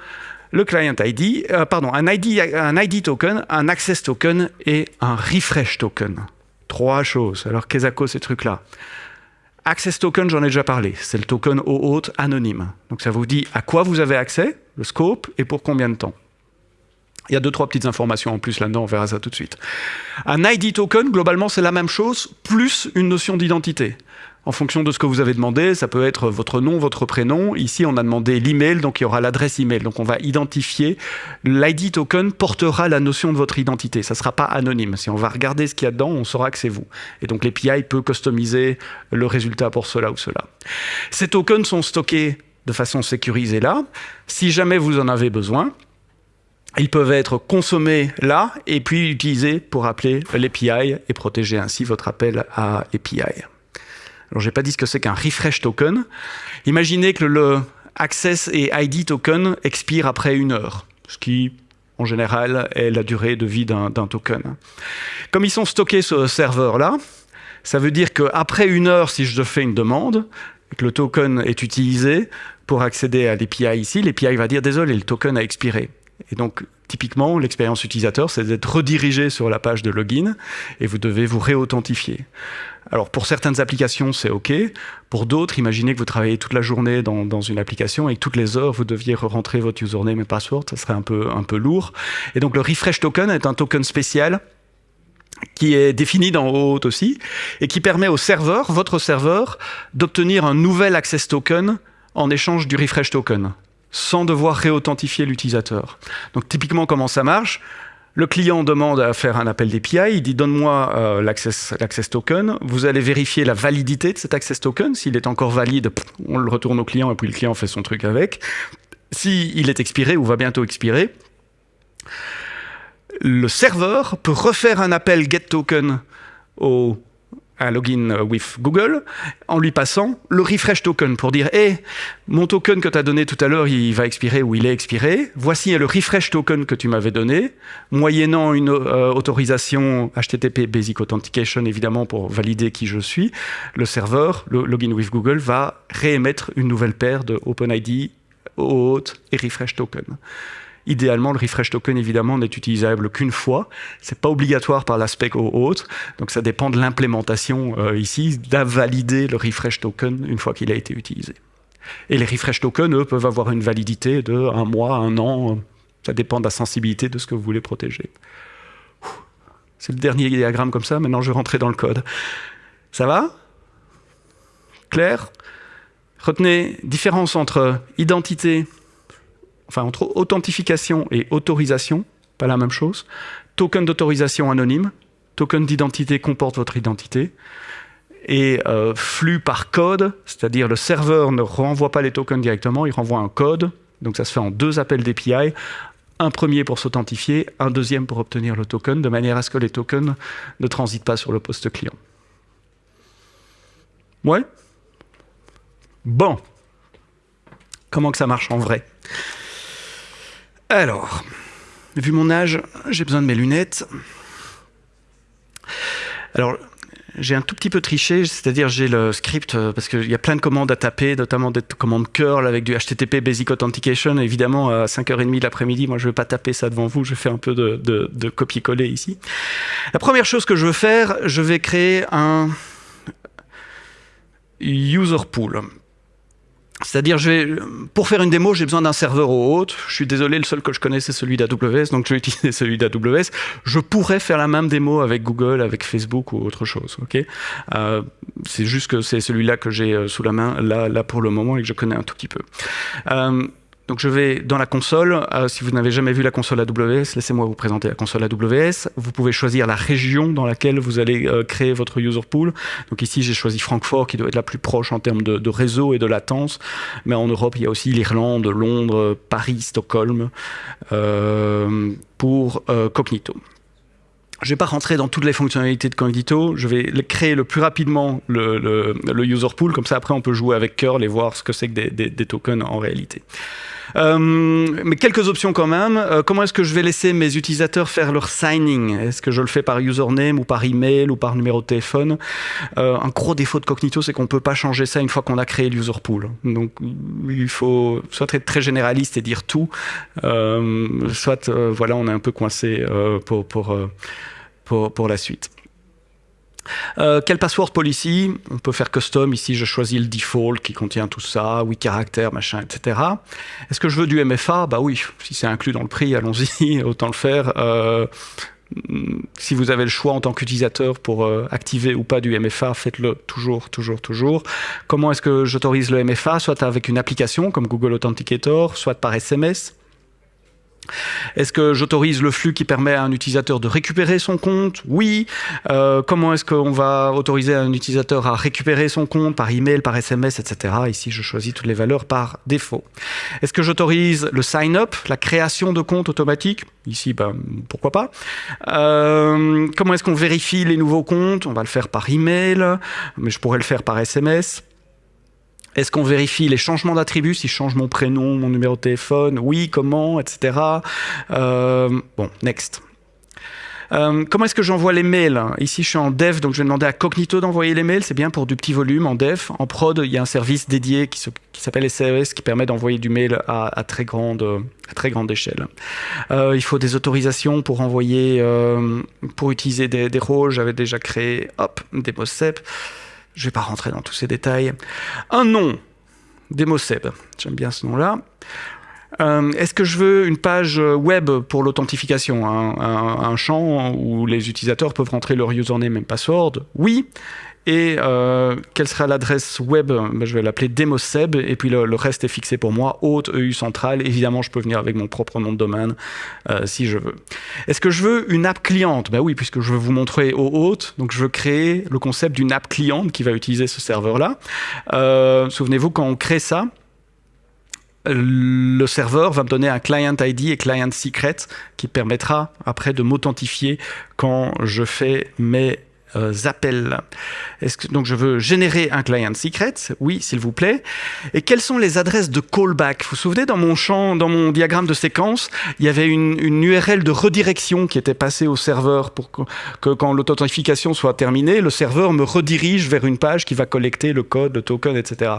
le client ID, euh, pardon, un ID, un ID token, un access token et un refresh token. Trois choses. Alors, qu'est-ce que ces trucs-là Access token, j'en ai déjà parlé. C'est le token au hôte anonyme. Donc, ça vous dit à quoi vous avez accès, le scope et pour combien de temps. Il y a deux, trois petites informations en plus là-dedans, on verra ça tout de suite. Un ID token, globalement, c'est la même chose, plus une notion d'identité. En fonction de ce que vous avez demandé, ça peut être votre nom, votre prénom. Ici, on a demandé l'email, donc il y aura l'adresse email. Donc on va identifier. L'ID token portera la notion de votre identité. Ça ne sera pas anonyme. Si on va regarder ce qu'il y a dedans, on saura que c'est vous. Et donc l'API peut customiser le résultat pour cela ou cela. Ces tokens sont stockés de façon sécurisée là. Si jamais vous en avez besoin, ils peuvent être consommés là et puis utilisés pour appeler l'API et protéger ainsi votre appel à API. Alors, j'ai pas dit ce que c'est qu'un refresh token. Imaginez que le access et ID token expire après une heure, ce qui, en général, est la durée de vie d'un token. Comme ils sont stockés sur ce serveur-là, ça veut dire qu'après une heure, si je fais une demande, que le token est utilisé pour accéder à l'API ici, l'API va dire « Désolé, le token a expiré ». Et donc, typiquement, l'expérience utilisateur, c'est d'être redirigé sur la page de login et vous devez vous réauthentifier. Alors, pour certaines applications, c'est OK. Pour d'autres, imaginez que vous travaillez toute la journée dans, une application et que toutes les heures, vous deviez rentrer votre username et password. Ça serait un peu, un peu lourd. Et donc, le refresh token est un token spécial qui est défini dans OAuth aussi et qui permet au serveur, votre serveur, d'obtenir un nouvel access token en échange du refresh token sans devoir réauthentifier l'utilisateur. Donc typiquement, comment ça marche? Le client demande à faire un appel d'API, il dit donne-moi euh, l'access token, vous allez vérifier la validité de cet access token, s'il est encore valide, on le retourne au client et puis le client fait son truc avec. S'il est expiré ou va bientôt expirer, le serveur peut refaire un appel getToken au un login with Google en lui passant le refresh token pour dire Hé, mon token que tu as donné tout à l'heure, il va expirer ou il est expiré. Voici le refresh token que tu m'avais donné, moyennant une euh, autorisation HTTP Basic Authentication, évidemment, pour valider qui je suis. Le serveur, le login with Google, va réémettre une nouvelle paire de OpenID, OAuth et refresh token. Idéalement, le refresh token, évidemment, n'est utilisable qu'une fois. C'est pas obligatoire par l'aspect OAuth. Donc, ça dépend de l'implémentation euh, ici, d'invalider le refresh token une fois qu'il a été utilisé. Et les refresh tokens, eux, peuvent avoir une validité de un mois, un an. Ça dépend de la sensibilité de ce que vous voulez protéger. C'est le dernier diagramme comme ça. Maintenant, je vais rentrer dans le code. Ça va? Clair? Retenez différence entre identité enfin entre authentification et autorisation, pas la même chose. Token d'autorisation anonyme, token d'identité comporte votre identité. Et euh, flux par code, c'est-à-dire le serveur ne renvoie pas les tokens directement, il renvoie un code. Donc ça se fait en deux appels d'API. Un premier pour s'authentifier, un deuxième pour obtenir le token, de manière à ce que les tokens ne transitent pas sur le poste client. Ouais? Bon. Comment que ça marche en vrai? Alors, vu mon âge, j'ai besoin de mes lunettes. Alors, j'ai un tout petit peu triché, c'est-à-dire j'ai le script, euh, parce qu'il y a plein de commandes à taper, notamment des commandes curl avec du HTTP Basic Authentication. Évidemment, à 5h30 de l'après-midi, moi je ne vais pas taper ça devant vous, je fais un peu de, de copier-coller ici. La première chose que je veux faire, je vais créer un user pool. C'est-à-dire, pour faire une démo, j'ai besoin d'un serveur au haut. Je suis désolé, le seul que je connais, c'est celui d'AWS, donc je vais <laughs> utiliser celui d'AWS. Je pourrais faire la même démo avec Google, avec Facebook ou autre chose. Euh, c'est juste que c'est celui-là que j'ai euh, sous la main, là, là pour le moment, et que je connais un tout petit peu. Euh, donc je vais dans la console. Euh, si vous n'avez jamais vu la console AWS, laissez-moi vous présenter la console AWS. Vous pouvez choisir la région dans laquelle vous allez euh, créer votre user pool. Donc ici, j'ai choisi Francfort, qui doit être la plus proche en termes de, réseau et de latence. Mais en Europe, il y a aussi l'Irlande, Londres, Paris, Stockholm euh, pour Cognito. Je ne vais pas rentrer dans toutes les fonctionnalités de Cognito, je vais créer le plus rapidement le, user pool, comme ça après on peut jouer avec curl et voir ce que c'est que des tokens en réalité. Euh, mais quelques options quand même. Euh, comment est-ce que je vais laisser mes utilisateurs faire leur signing? Est-ce que je le fais par username ou par email ou par numéro de téléphone? Euh, Un gros défaut de Cognito, c'est qu'on ne peut pas changer ça une fois qu'on a créé le user pool. Donc il faut soit être très généraliste et dire tout, soit voilà, on est un peu coincé pour, pour, la suite. Euh, quel password policy? On peut faire custom. Ici, je choisis le default qui contient tout ça, 8 caractères, machin, etc. Est-ce que je veux du MFA Bah oui, si c'est inclus dans le prix, allons-y, <laughs> autant le faire. Euh, si vous avez le choix en tant qu'utilisateur pour euh, activer ou pas du MFA, faites-le toujours, toujours, toujours. Comment est-ce que j'autorise le MFA Soit avec une application comme Google Authenticator, soit par SMS. Est-ce que j'autorise le flux qui permet à un utilisateur de récupérer son compte Oui. Euh, comment est-ce qu'on va autoriser un utilisateur à récupérer son compte par email, par SMS, etc. Ici, je choisis toutes les valeurs par défaut. Est-ce que j'autorise le sign-up, la création de compte automatique? Ici, ben, pourquoi pas. Euh, comment est-ce qu'on vérifie les nouveaux comptes? On va le faire par email, mais je pourrais le faire par SMS. Est-ce qu'on vérifie les changements d'attributs, si je change mon prénom, mon numéro de téléphone, oui, comment, etc. Euh, bon, next. Euh, comment est-ce que j'envoie les mails? Ici, je suis en dev, donc je vais demander à Cognito d'envoyer les mails. C'est bien pour du petit volume en dev. En prod, il y a un service dédié qui, s'appelle SRS qui permet d'envoyer du mail à, très grande, échelle. Euh, il faut des autorisations pour envoyer, utiliser des, rôles. J'avais déjà créé, hop, des POSEP. Je ne vais pas rentrer dans tous ces détails. Un nom, Demoseb, j'aime bien ce nom-là. Euh, est-ce que je veux une page web pour l'authentification, un, champ où les utilisateurs peuvent rentrer leur username et password? Oui. Et euh, quelle sera l'adresse web? Ben, Je vais l'appeler demoseb, et puis le, reste est fixé pour moi, haute, EU centrale. Évidemment, je peux venir avec mon propre nom de domaine euh, si je veux. Est-ce que je veux une app cliente? Ben oui, puisque je veux vous montrer au haute, donc je veux créer le concept d'une app cliente qui va utiliser ce serveur-là. Euh, souvenez-vous, quand on crée ça, le serveur va me donner un client ID et client secret qui permettra après de m'authentifier quand je fais mes euh, appels. Que, donc je veux générer un client secret, oui s'il vous plaît. Et quelles sont les adresses de callback? Vous vous souvenez dans mon champ, dans mon diagramme de séquence, il y avait une, une URL de redirection qui était passée au serveur pour que, que quand l'authentification soit terminée, le serveur me redirige vers une page qui va collecter le code, le token, etc.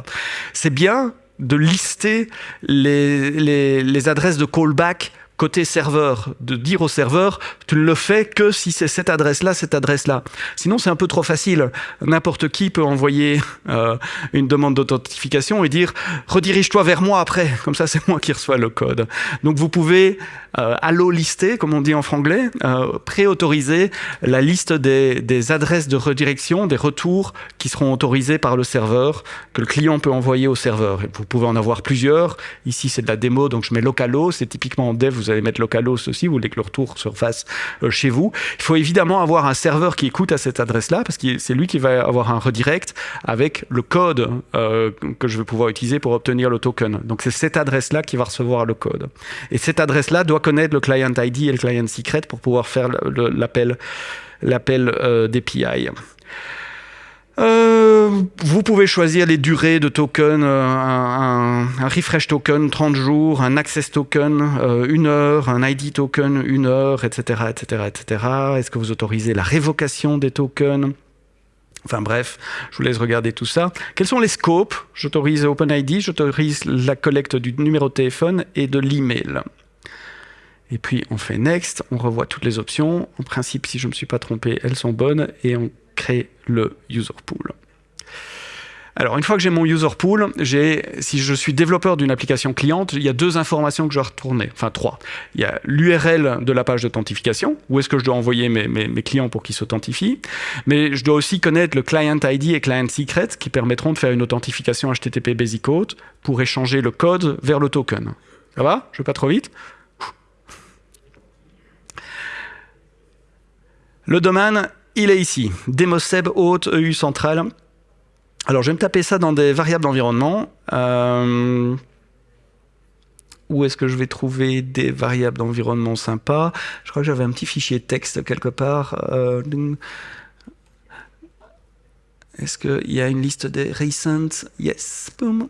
C'est bien de lister les, les, les adresses de callback côté serveur, de dire au serveur, tu ne le fais que si c'est cette adresse-là, cette adresse-là. Sinon, c'est un peu trop facile. N'importe qui peut envoyer euh, une demande d'authentification et dire redirige-toi vers moi après. Comme ça, <laughs> c'est moi qui reçois le code. Donc, vous pouvez euh, allo lister, comme on dit en franglais, euh, préautoriser la liste des, des adresses de redirection, des retours qui seront autorisés par le serveur, que le client peut envoyer au serveur. Vous pouvez en avoir plusieurs. Ici, c'est de la démo, donc je mets localo. C'est typiquement en dev, allez mettre localos aussi, vous voulez que le retour se fasse euh, chez vous. Il faut évidemment avoir un serveur qui écoute à cette adresse-là, parce que c'est lui qui va avoir un redirect avec le code euh, que je vais pouvoir utiliser pour obtenir le token. Donc c'est cette adresse-là qui va recevoir le code. Et cette adresse-là doit connaître le client ID et le client secret pour pouvoir faire l'appel l'appel euh, d'API. Euh, vous pouvez choisir les durées de token, euh, un, refresh token 30 jours, un access token euh, une heure, un ID token une heure, etc. etc., etc. Est-ce que vous autorisez la révocation des tokens? Enfin bref, je vous laisse regarder tout ça. Quels sont les scopes? J'autorise OpenID, j'autorise la collecte du numéro de téléphone et de l'email. Et puis on fait Next, on revoit toutes les options. En principe, si je ne me suis pas trompé, elles sont bonnes et on crée le user pool. Alors, une fois que j'ai mon user pool, si je suis développeur d'une application cliente, il y a deux informations que je dois retourner, enfin trois. Il y a l'URL de la page d'authentification, où est-ce que je dois envoyer mes, clients pour qu'ils s'authentifient, mais je dois aussi connaître le client ID et client secret qui permettront de faire une authentification HTTP Basic Auth pour échanger le code vers le token. Ça va? Je vais pas trop vite? Le domaine il est ici, demoseb haute EU centrale. Alors je vais me taper ça dans des variables d'environnement. Euh, où est-ce que je vais trouver des variables d'environnement sympas? Je crois que j'avais un petit fichier texte quelque part. Euh, est-ce qu'il y a une liste des recent? Yes. Boom.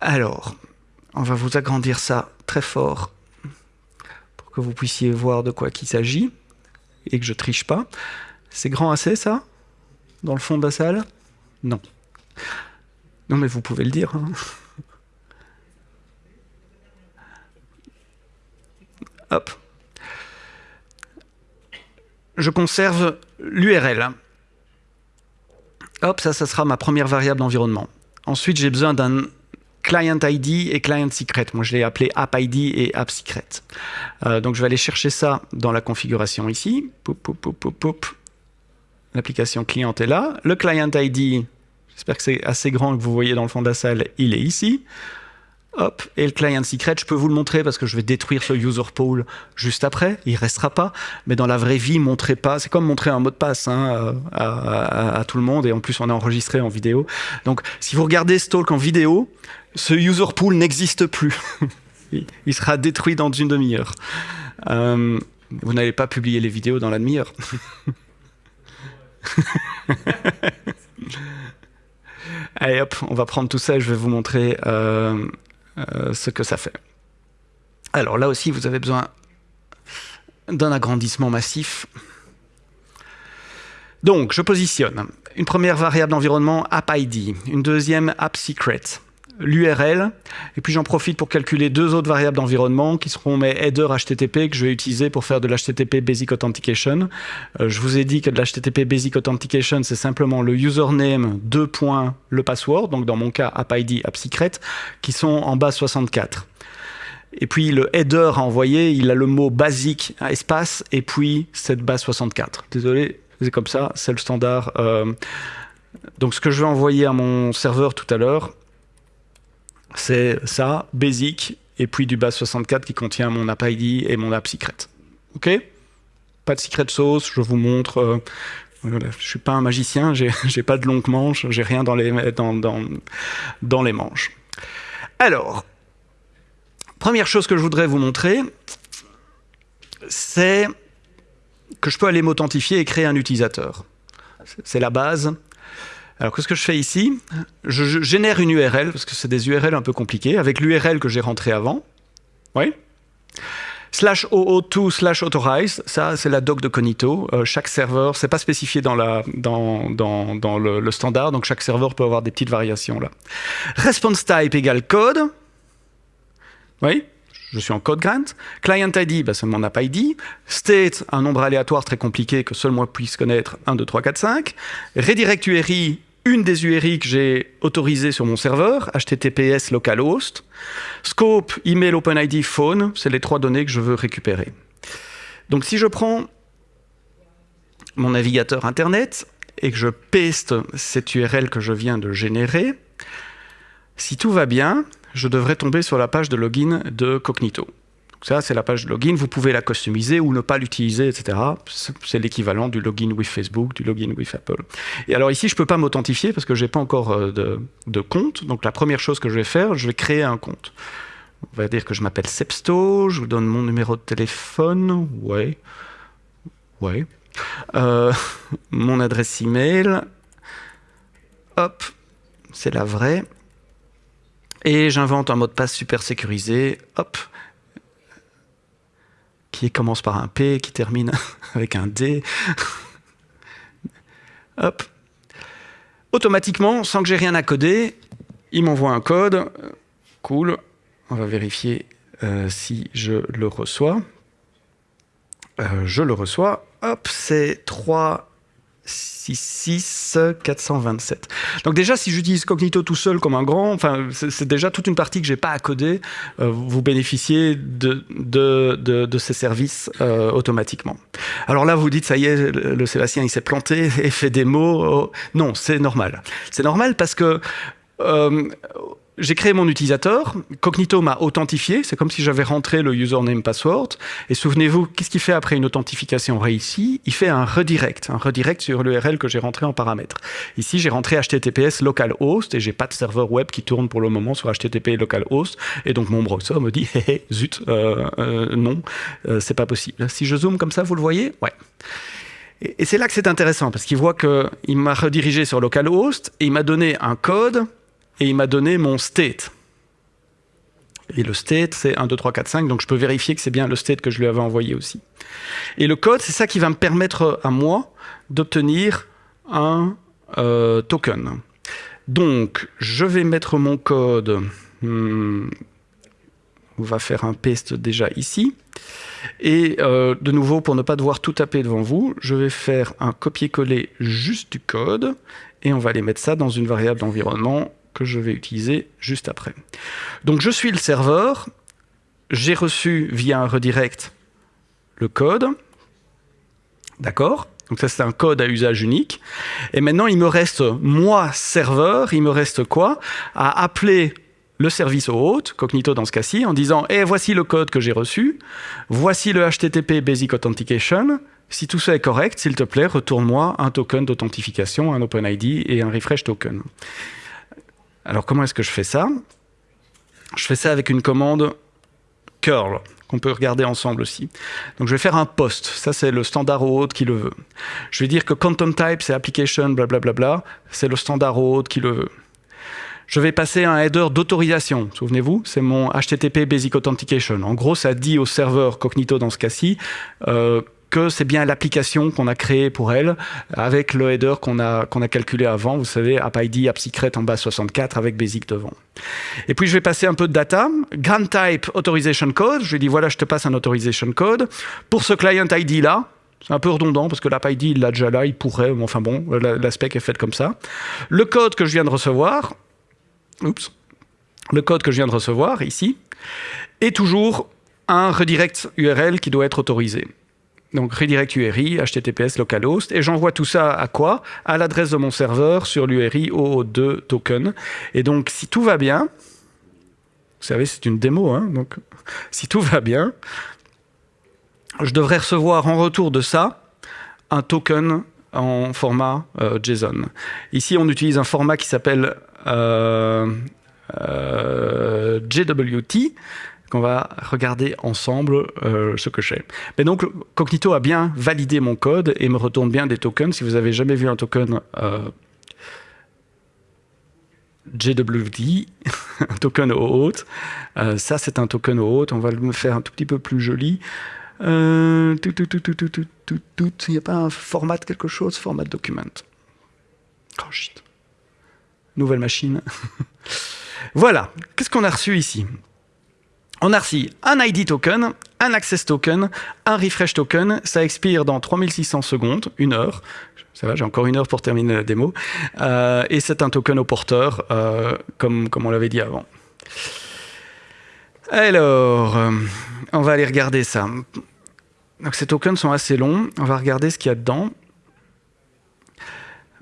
Alors, on va vous agrandir ça très fort que vous puissiez voir de quoi qu'il s'agit et que je triche pas. C'est grand assez ça? Dans le fond de la salle? Non. Non mais vous pouvez le dire. Hein. <laughs> Hop. Je conserve l'URL. Hop, ça, ça sera ma première variable d'environnement. Ensuite, j'ai besoin d'un client ID et client secret. Moi, je l'ai appelé app ID et app secret. Euh, donc, je vais aller chercher ça dans la configuration ici. L'application client est là. Le client ID, j'espère que c'est assez grand que vous voyez dans le fond de la salle, il est ici. Hop, et le client secret, je peux vous le montrer parce que je vais détruire ce user pool juste après, il restera pas, mais dans la vraie vie, montrez pas, c'est comme montrer un mot de passe hein, à, à, tout le monde, et en plus on est enregistré en vidéo. Donc si vous regardez ce talk en vidéo, ce user pool n'existe plus. <laughs> il sera détruit dans une demi-heure. Euh, vous n'allez pas publier les vidéos dans la demi-heure. <laughs> Allez hop, on va prendre tout ça et je vais vous montrer euh, euh, ce que ça fait. Alors là aussi, vous avez besoin d'un agrandissement massif. Donc, je positionne une première variable d'environnement app ID, une deuxième app secret, l'URL, et puis j'en profite pour calculer deux autres variables d'environnement qui seront mes headers HTTP que je vais utiliser pour faire de l'HTTP Basic Authentication. Euh, je vous ai dit que de l'HTTP Basic Authentication, c'est simplement le username, deux points, le password, donc dans mon cas app ID, app secret, qui sont en base 64. Et puis le header à envoyer, il a le mot basique, espace, et puis cette base 64. Désolé, c'est comme ça, c'est le standard. Euh, donc ce que je vais envoyer à mon serveur tout à l'heure, c'est ça, basic, et puis du base 64 qui contient mon app ID et mon app secret. Ok? Pas de secret sauce, je vous montre. Euh, voilà, je suis pas un magicien, <laughs> j'ai pas de longues manches, j'ai rien dans les, dans, dans, dans les manches. Alors, première chose que je voudrais vous montrer, c'est que je peux aller m'authentifier et créer un utilisateur. C'est la base. Alors, qu'est-ce que je fais ici? Je, génère une URL, parce que c'est des URL un peu compliquées, avec l'URL que j'ai rentré avant. Oui Slash OO2 slash authorize, ça c'est la doc de Cognito. Euh, chaque serveur, c'est pas spécifié dans, le, standard, donc chaque serveur peut avoir des petites variations là. Response type égale code. Oui je suis en code grant. Client ID, bah, c'est mon app ID. State, un nombre aléatoire très compliqué que seul moi puisse connaître, 1, 2, 3, 4, 5. Redirect URI, une des URI que j'ai autorisées sur mon serveur, HTTPS localhost. Scope, email, OpenID, phone, c'est les trois données que je veux récupérer. Donc si je prends mon navigateur Internet et que je paste cette URL que je viens de générer, si tout va bien, je devrais tomber sur la page de login de Cognito. Ça, c'est la page de login. Vous pouvez la customiser ou ne pas l'utiliser, etc. C'est l'équivalent du login with Facebook, du login with Apple. Et alors ici, je ne peux pas m'authentifier parce que je n'ai pas encore euh, de, compte. Donc la première chose que je vais faire, je vais créer un compte. On va dire que je m'appelle Sepsto, je vous donne mon numéro de téléphone. Ouais. Ouais. Euh, <laughs> mon adresse email. Hop, c'est la vraie. Et j'invente un mot de passe super sécurisé, hop, qui commence par un P, qui termine <laughs> avec un D. <laughs> hop. Automatiquement, sans que j'ai rien à coder, il m'envoie un code. Cool. On va vérifier euh, si je le reçois. Euh, je le reçois. Hop, c'est 3 6, 427. Donc déjà, si j'utilise Cognito tout seul comme un grand, enfin, c'est déjà toute une partie que j'ai pas à coder. Euh, vous bénéficiez de, de, de, ces services euh, automatiquement. Alors là, vous dites, ça y est, le Sébastien, il s'est planté <laughs> et fait des mots. Oh, non, c'est normal. C'est normal parce que euh, j'ai créé mon utilisateur, Cognito m'a authentifié, c'est comme si j'avais rentré le username password, et souvenez-vous, qu'est-ce qu'il fait après une authentification réussie? Il fait un redirect, un redirect sur l'URL que j'ai rentré en paramètre. Ici, j'ai rentré HTTPS localhost, et j'ai pas de serveur web qui tourne pour le moment sur HTTP localhost, et donc mon browser me dit, <laughs> hé, hé zut, euh, euh, non, euh, c'est pas possible. Si je zoome comme ça, vous le voyez? Ouais. Et, et c'est là que c'est intéressant, parce qu'il voit qu'il m'a redirigé sur localhost, et il m'a donné un code et il m'a donné mon state. Et le state, c'est 1, 2, 3, 4, 5, donc je peux vérifier que c'est bien le state que je lui avais envoyé aussi. Et le code, c'est ça qui va me permettre à moi d'obtenir un euh, token. Donc, je vais mettre mon code, hmm, on va faire un paste déjà ici, et euh, de nouveau, pour ne pas devoir tout taper devant vous, je vais faire un copier-coller juste du code, et on va aller mettre ça dans une variable d'environnement que je vais utiliser juste après. Donc je suis le serveur, j'ai reçu via un redirect le code, d'accord? Donc ça c'est un code à usage unique. Et maintenant il me reste, moi serveur, il me reste quoi? À appeler le service au hôte, Cognito dans ce cas-ci, en disant Eh, voici le code que j'ai reçu, voici le HTTP Basic Authentication, si tout ça est correct, s'il te plaît, retourne-moi un token d'authentification, un OpenID et un refresh token. Alors comment est-ce que je fais ça? Je fais ça avec une commande curl qu'on peut regarder ensemble aussi. Donc je vais faire un post, ça c'est le standard OAuth qui le veut. Je vais dire que content type c'est application blablabla, c'est le standard OAuth qui le veut. Je vais passer un header d'autorisation, souvenez-vous, c'est mon HTTP Basic Authentication. En gros, ça dit au serveur Cognito dans ce cas-ci euh, que c'est bien l'application qu'on a créée pour elle, avec le header qu'on a, calculé avant, vous savez, AppID, AppSecret en bas 64 avec Basic devant. Et puis je vais passer un peu de data, grant type authorization code, je lui dis voilà, je te passe un authorization code. Pour ce client ID là, c'est un peu redondant parce que l'AppID il l'a déjà là, il pourrait, enfin bon, la, spec est faite comme ça. Le code que je viens de recevoir, oups, le code que je viens de recevoir ici, est toujours un redirect URL qui doit être autorisé donc redirect URI, HTTPS localhost, et j'envoie tout ça à quoi? À l'adresse de mon serveur sur l'URI OO2 token. Et donc, si tout va bien, vous savez, c'est une démo, hein, donc si tout va bien, je devrais recevoir en retour de ça un token en format euh, JSON. Ici, on utilise un format qui s'appelle euh, euh, JWT, qu'on va regarder ensemble euh, ce que j'ai. Mais donc, Cognito a bien validé mon code et me retourne bien des tokens. Si vous avez jamais vu un token euh, JWD, <laughs> un token au haute, euh, ça c'est un token au haute, on va le faire un tout petit peu plus joli. tout, tout, tout, tout, tout, tout, tout. Il n'y a pas un format quelque chose, format document. Oh shit. Nouvelle machine. <laughs> voilà. Qu'est-ce qu'on a reçu ici? On a reçu un ID token, un access token, un refresh token. Ça expire dans 3600 secondes, une heure. Ça va, j'ai encore une heure pour terminer la démo. Euh, et c'est un token au porteur, euh, comme, on l'avait dit avant. Alors, euh, on va aller regarder ça. Donc ces tokens sont assez longs. On va regarder ce qu'il y a dedans.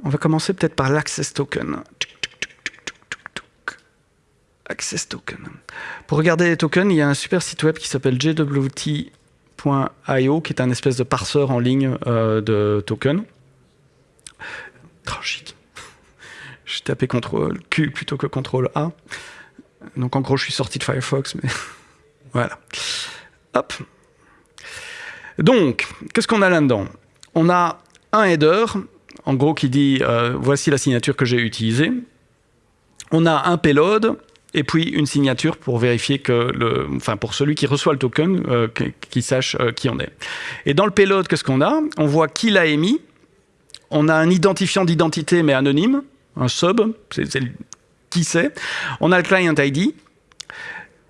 On va commencer peut-être par l'access token. Access token. Pour regarder les tokens, il y a un super site web qui s'appelle jwt.io, qui est un espèce de parseur en ligne euh, de tokens. Oh, <laughs> Je tapé CTRL Q plutôt que CTRL A. Donc en gros, je suis sorti de Firefox, mais <laughs> voilà. Hop. Donc, qu'est-ce qu'on a là-dedans? On a un header, en gros, qui dit euh, voici la signature que j'ai utilisée. On a un payload et puis une signature pour vérifier que le, enfin pour celui qui reçoit le token, euh, qu'il sache euh, qui on est. Et dans le payload, qu'est-ce qu'on a? On voit qui l'a émis. On a un identifiant d'identité mais anonyme, un sub, c'est qui c'est. On a le client ID.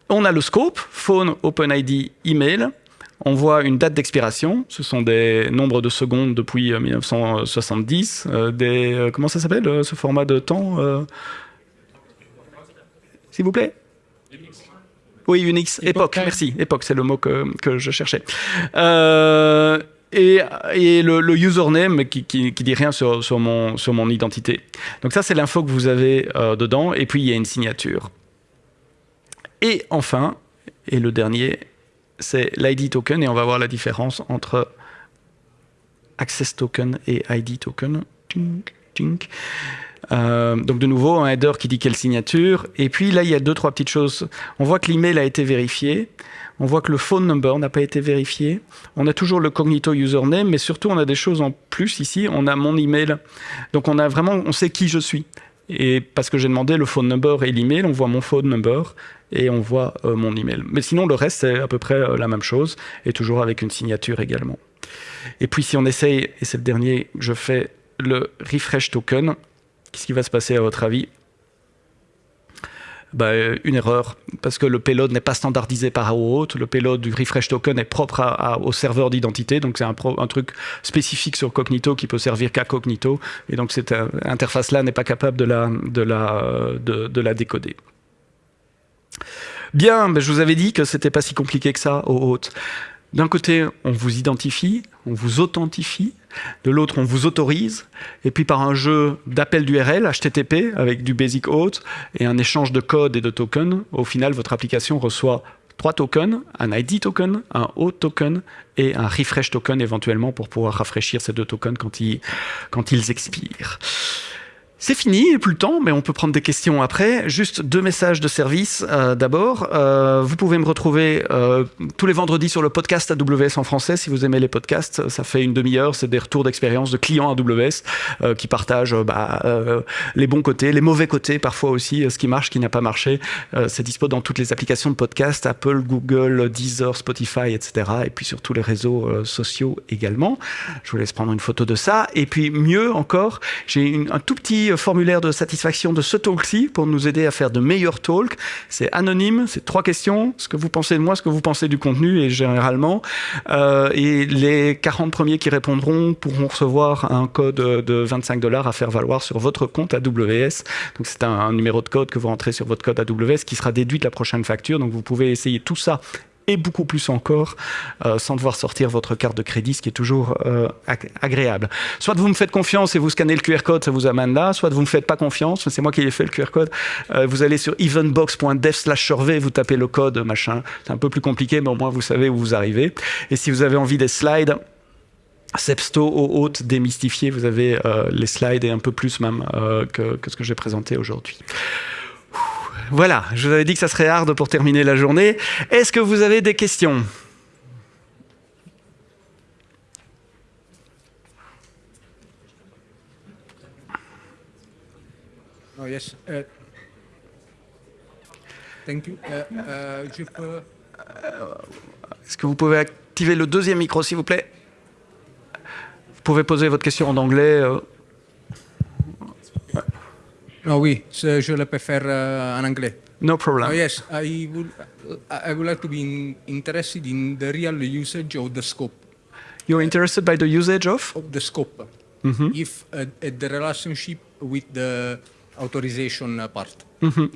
On a le scope, phone, OpenID, email. On voit une date d'expiration, ce sont des nombres de secondes depuis 1970, euh, des, comment ça s'appelle ce format de temps s'il vous plaît Oui, Unix. Époque, merci. Époque, c'est le mot que, je cherchais. Euh, et, le, username qui, qui, dit rien sur, mon, sur mon identité. Donc ça, c'est l'info que vous avez euh, dedans. Et puis, il y a une signature. Et enfin, et le dernier, c'est l'ID token. Et on va voir la différence entre access token et ID token. Tink, tink. Euh, donc de nouveau, un header qui dit quelle signature. Et puis là, il y a deux, trois petites choses. On voit que l'email a été vérifié. On voit que le phone number n'a pas été vérifié. On a toujours le cognito username, mais surtout, on a des choses en plus ici. On a mon email. Donc on a vraiment, on sait qui je suis. Et parce que j'ai demandé le phone number et l'email, on voit mon phone number et on voit euh, mon email. Mais sinon, le reste, c'est à peu près euh, la même chose, et toujours avec une signature également. Et puis si on essaye, et c'est le dernier, je fais le refresh token, Qu'est-ce qui va se passer à votre avis? Bah, une erreur, parce que le payload n'est pas standardisé par OAuth. Le payload du refresh token est propre au serveur d'identité, donc c'est un, truc spécifique sur Cognito qui peut servir qu'à Cognito, et donc cette euh, interface-là n'est pas capable de la, la décoder. Bien, je vous avais dit que c'était pas si compliqué que ça, OAuth. D'un côté, on vous identifie, on vous authentifie, de l'autre, on vous autorise, et puis par un jeu d'appel d'URL, HTTP, avec du basic auth, et un échange de code et de tokens, au final, votre application reçoit trois tokens, un ID token, un auth token et un refresh token éventuellement pour pouvoir rafraîchir ces deux tokens quand ils, quand ils expirent. C'est fini, plus le temps, mais on peut prendre des questions après. Juste deux messages de service. Euh, d'abord, euh, vous pouvez me retrouver euh, tous les vendredis sur le podcast AWS en français. Si vous aimez les podcasts, ça fait une demi-heure. C'est des retours d'expérience de clients AWS qui partagent bah, les bons côtés, les mauvais côtés, parfois aussi ce qui marche, ce qui n'a pas marché. C'est dispo dans toutes les applications de podcast, Apple, Google, Deezer, Spotify, etc. Et puis sur tous les réseaux sociaux également. Je vous laisse prendre une photo de ça. Et puis mieux encore, j'ai un tout petit formulaire de satisfaction de ce talk-ci pour nous aider à faire de meilleurs talks. C'est anonyme, c'est trois questions, ce que vous pensez de moi, ce que vous pensez du contenu et généralement. Euh, et les 40 premiers qui répondront pourront recevoir un code de 25 dollars à faire valoir sur votre compte AWS. Donc c'est un, un numéro de code que vous rentrez sur votre code AWS qui sera déduit de la prochaine facture. Donc vous pouvez essayer tout ça et beaucoup plus encore euh, sans devoir sortir votre carte de crédit, ce qui est toujours euh, agréable. Soit vous me faites confiance et vous scannez le QR code, ça vous amène là, soit vous ne me faites pas confiance, c'est moi qui ai fait le QR code, euh, vous allez sur eventbox.dev slash survey, vous tapez le code, machin, c'est un peu plus compliqué, mais au moins vous savez où vous arrivez. Et si vous avez envie des slides, Sepsto au haute démystifié, vous avez les slides et un peu plus même que, que ce que j'ai présenté aujourd'hui. Voilà, je vous avais dit que ça serait hard pour terminer la journée. Est-ce que vous avez des questions? Oh, yes. Uh, thank you. Uh, uh, je peux... Est-ce que vous pouvez activer le deuxième micro, s'il vous plaît? Vous pouvez poser votre question en anglais. No, oui, je, je le préfère uh, en anglais. No problem. Oh, yes, I would, I would like to be in, interested in the real usage of the scope. You're interested by the usage of Of the scope. If uh, the relationship with the authorization uh, part. Uh,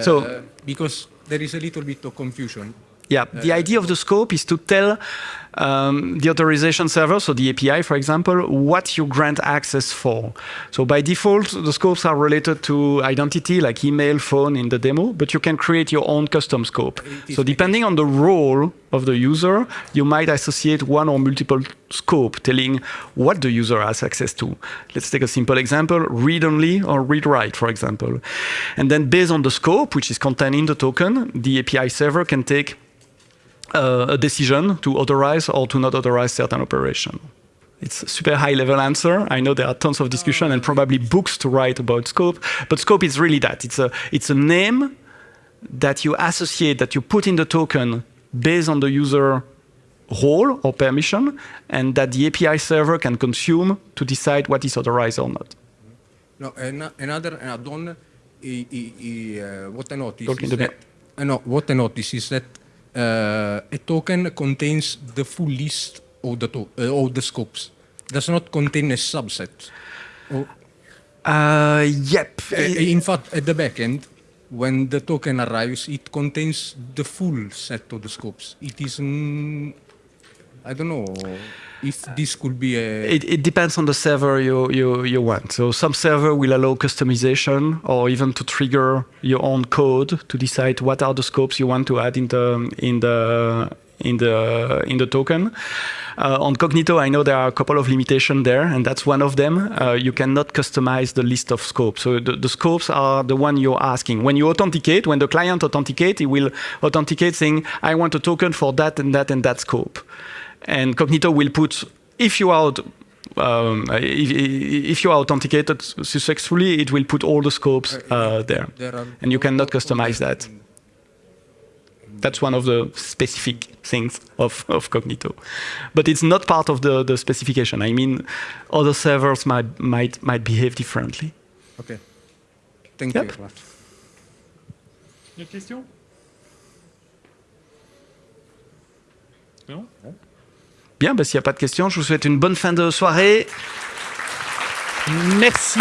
So- because there is a little bit of confusion. Yeah, the idea of the scope is to tell um, the authorization server, so the API, for example, what you grant access for. So by default, the scopes are related to identity, like email, phone in the demo, but you can create your own custom scope. So depending on the role of the user, you might associate one or multiple scope telling what the user has access to. Let's take a simple example, read-only or read-write, for example. And then based on the scope, which is contained in the token, the API server can take uh, a decision to authorize or to not authorize certain operation. It's a super high level answer. I know there are tons of discussion and probably books to write about scope, but scope is really that. It's a, it's a name that you associate, that you put in the token based on the user role or permission, and that the API server can consume to decide what is authorized or not. No, an- another add-on, uh, what I noticed Talk in is that, uh, no, what I noticed is that uh, a token contains the full list of the, to- uh, of the scopes, does not contain a subset. Or, Uh, yep. uh, in fact, at the back end, when the token arrives, it contains the full set of the scopes. It is, I don't know if this could be a... It, it depends on the server you, you, you want. So some server will allow customization or even to trigger your own code to decide what are the scopes you want to add in the in the in the in the token. Uh, on Cognito, I know there are a couple of limitations there, and that's one of them. Uh, you cannot customize the list of scopes. So the, the scopes are the one you're asking. When you authenticate, when the client authenticates, he will authenticate saying, "I want a token for that and that and that scope." And Cognito will put if you are um, if, if you are authenticated successfully, it will put all the scopes uh, there, there and you cannot all- all customize that. That's one of the specific things of, of Cognito, but it's not part of the, the specification. I mean, other servers might might might behave differently. Okay. Thank Yep. you very much. Une autre question Non Bien, bah, s'il n'y a pas de questions, je vous souhaite une bonne fin de soirée. Merci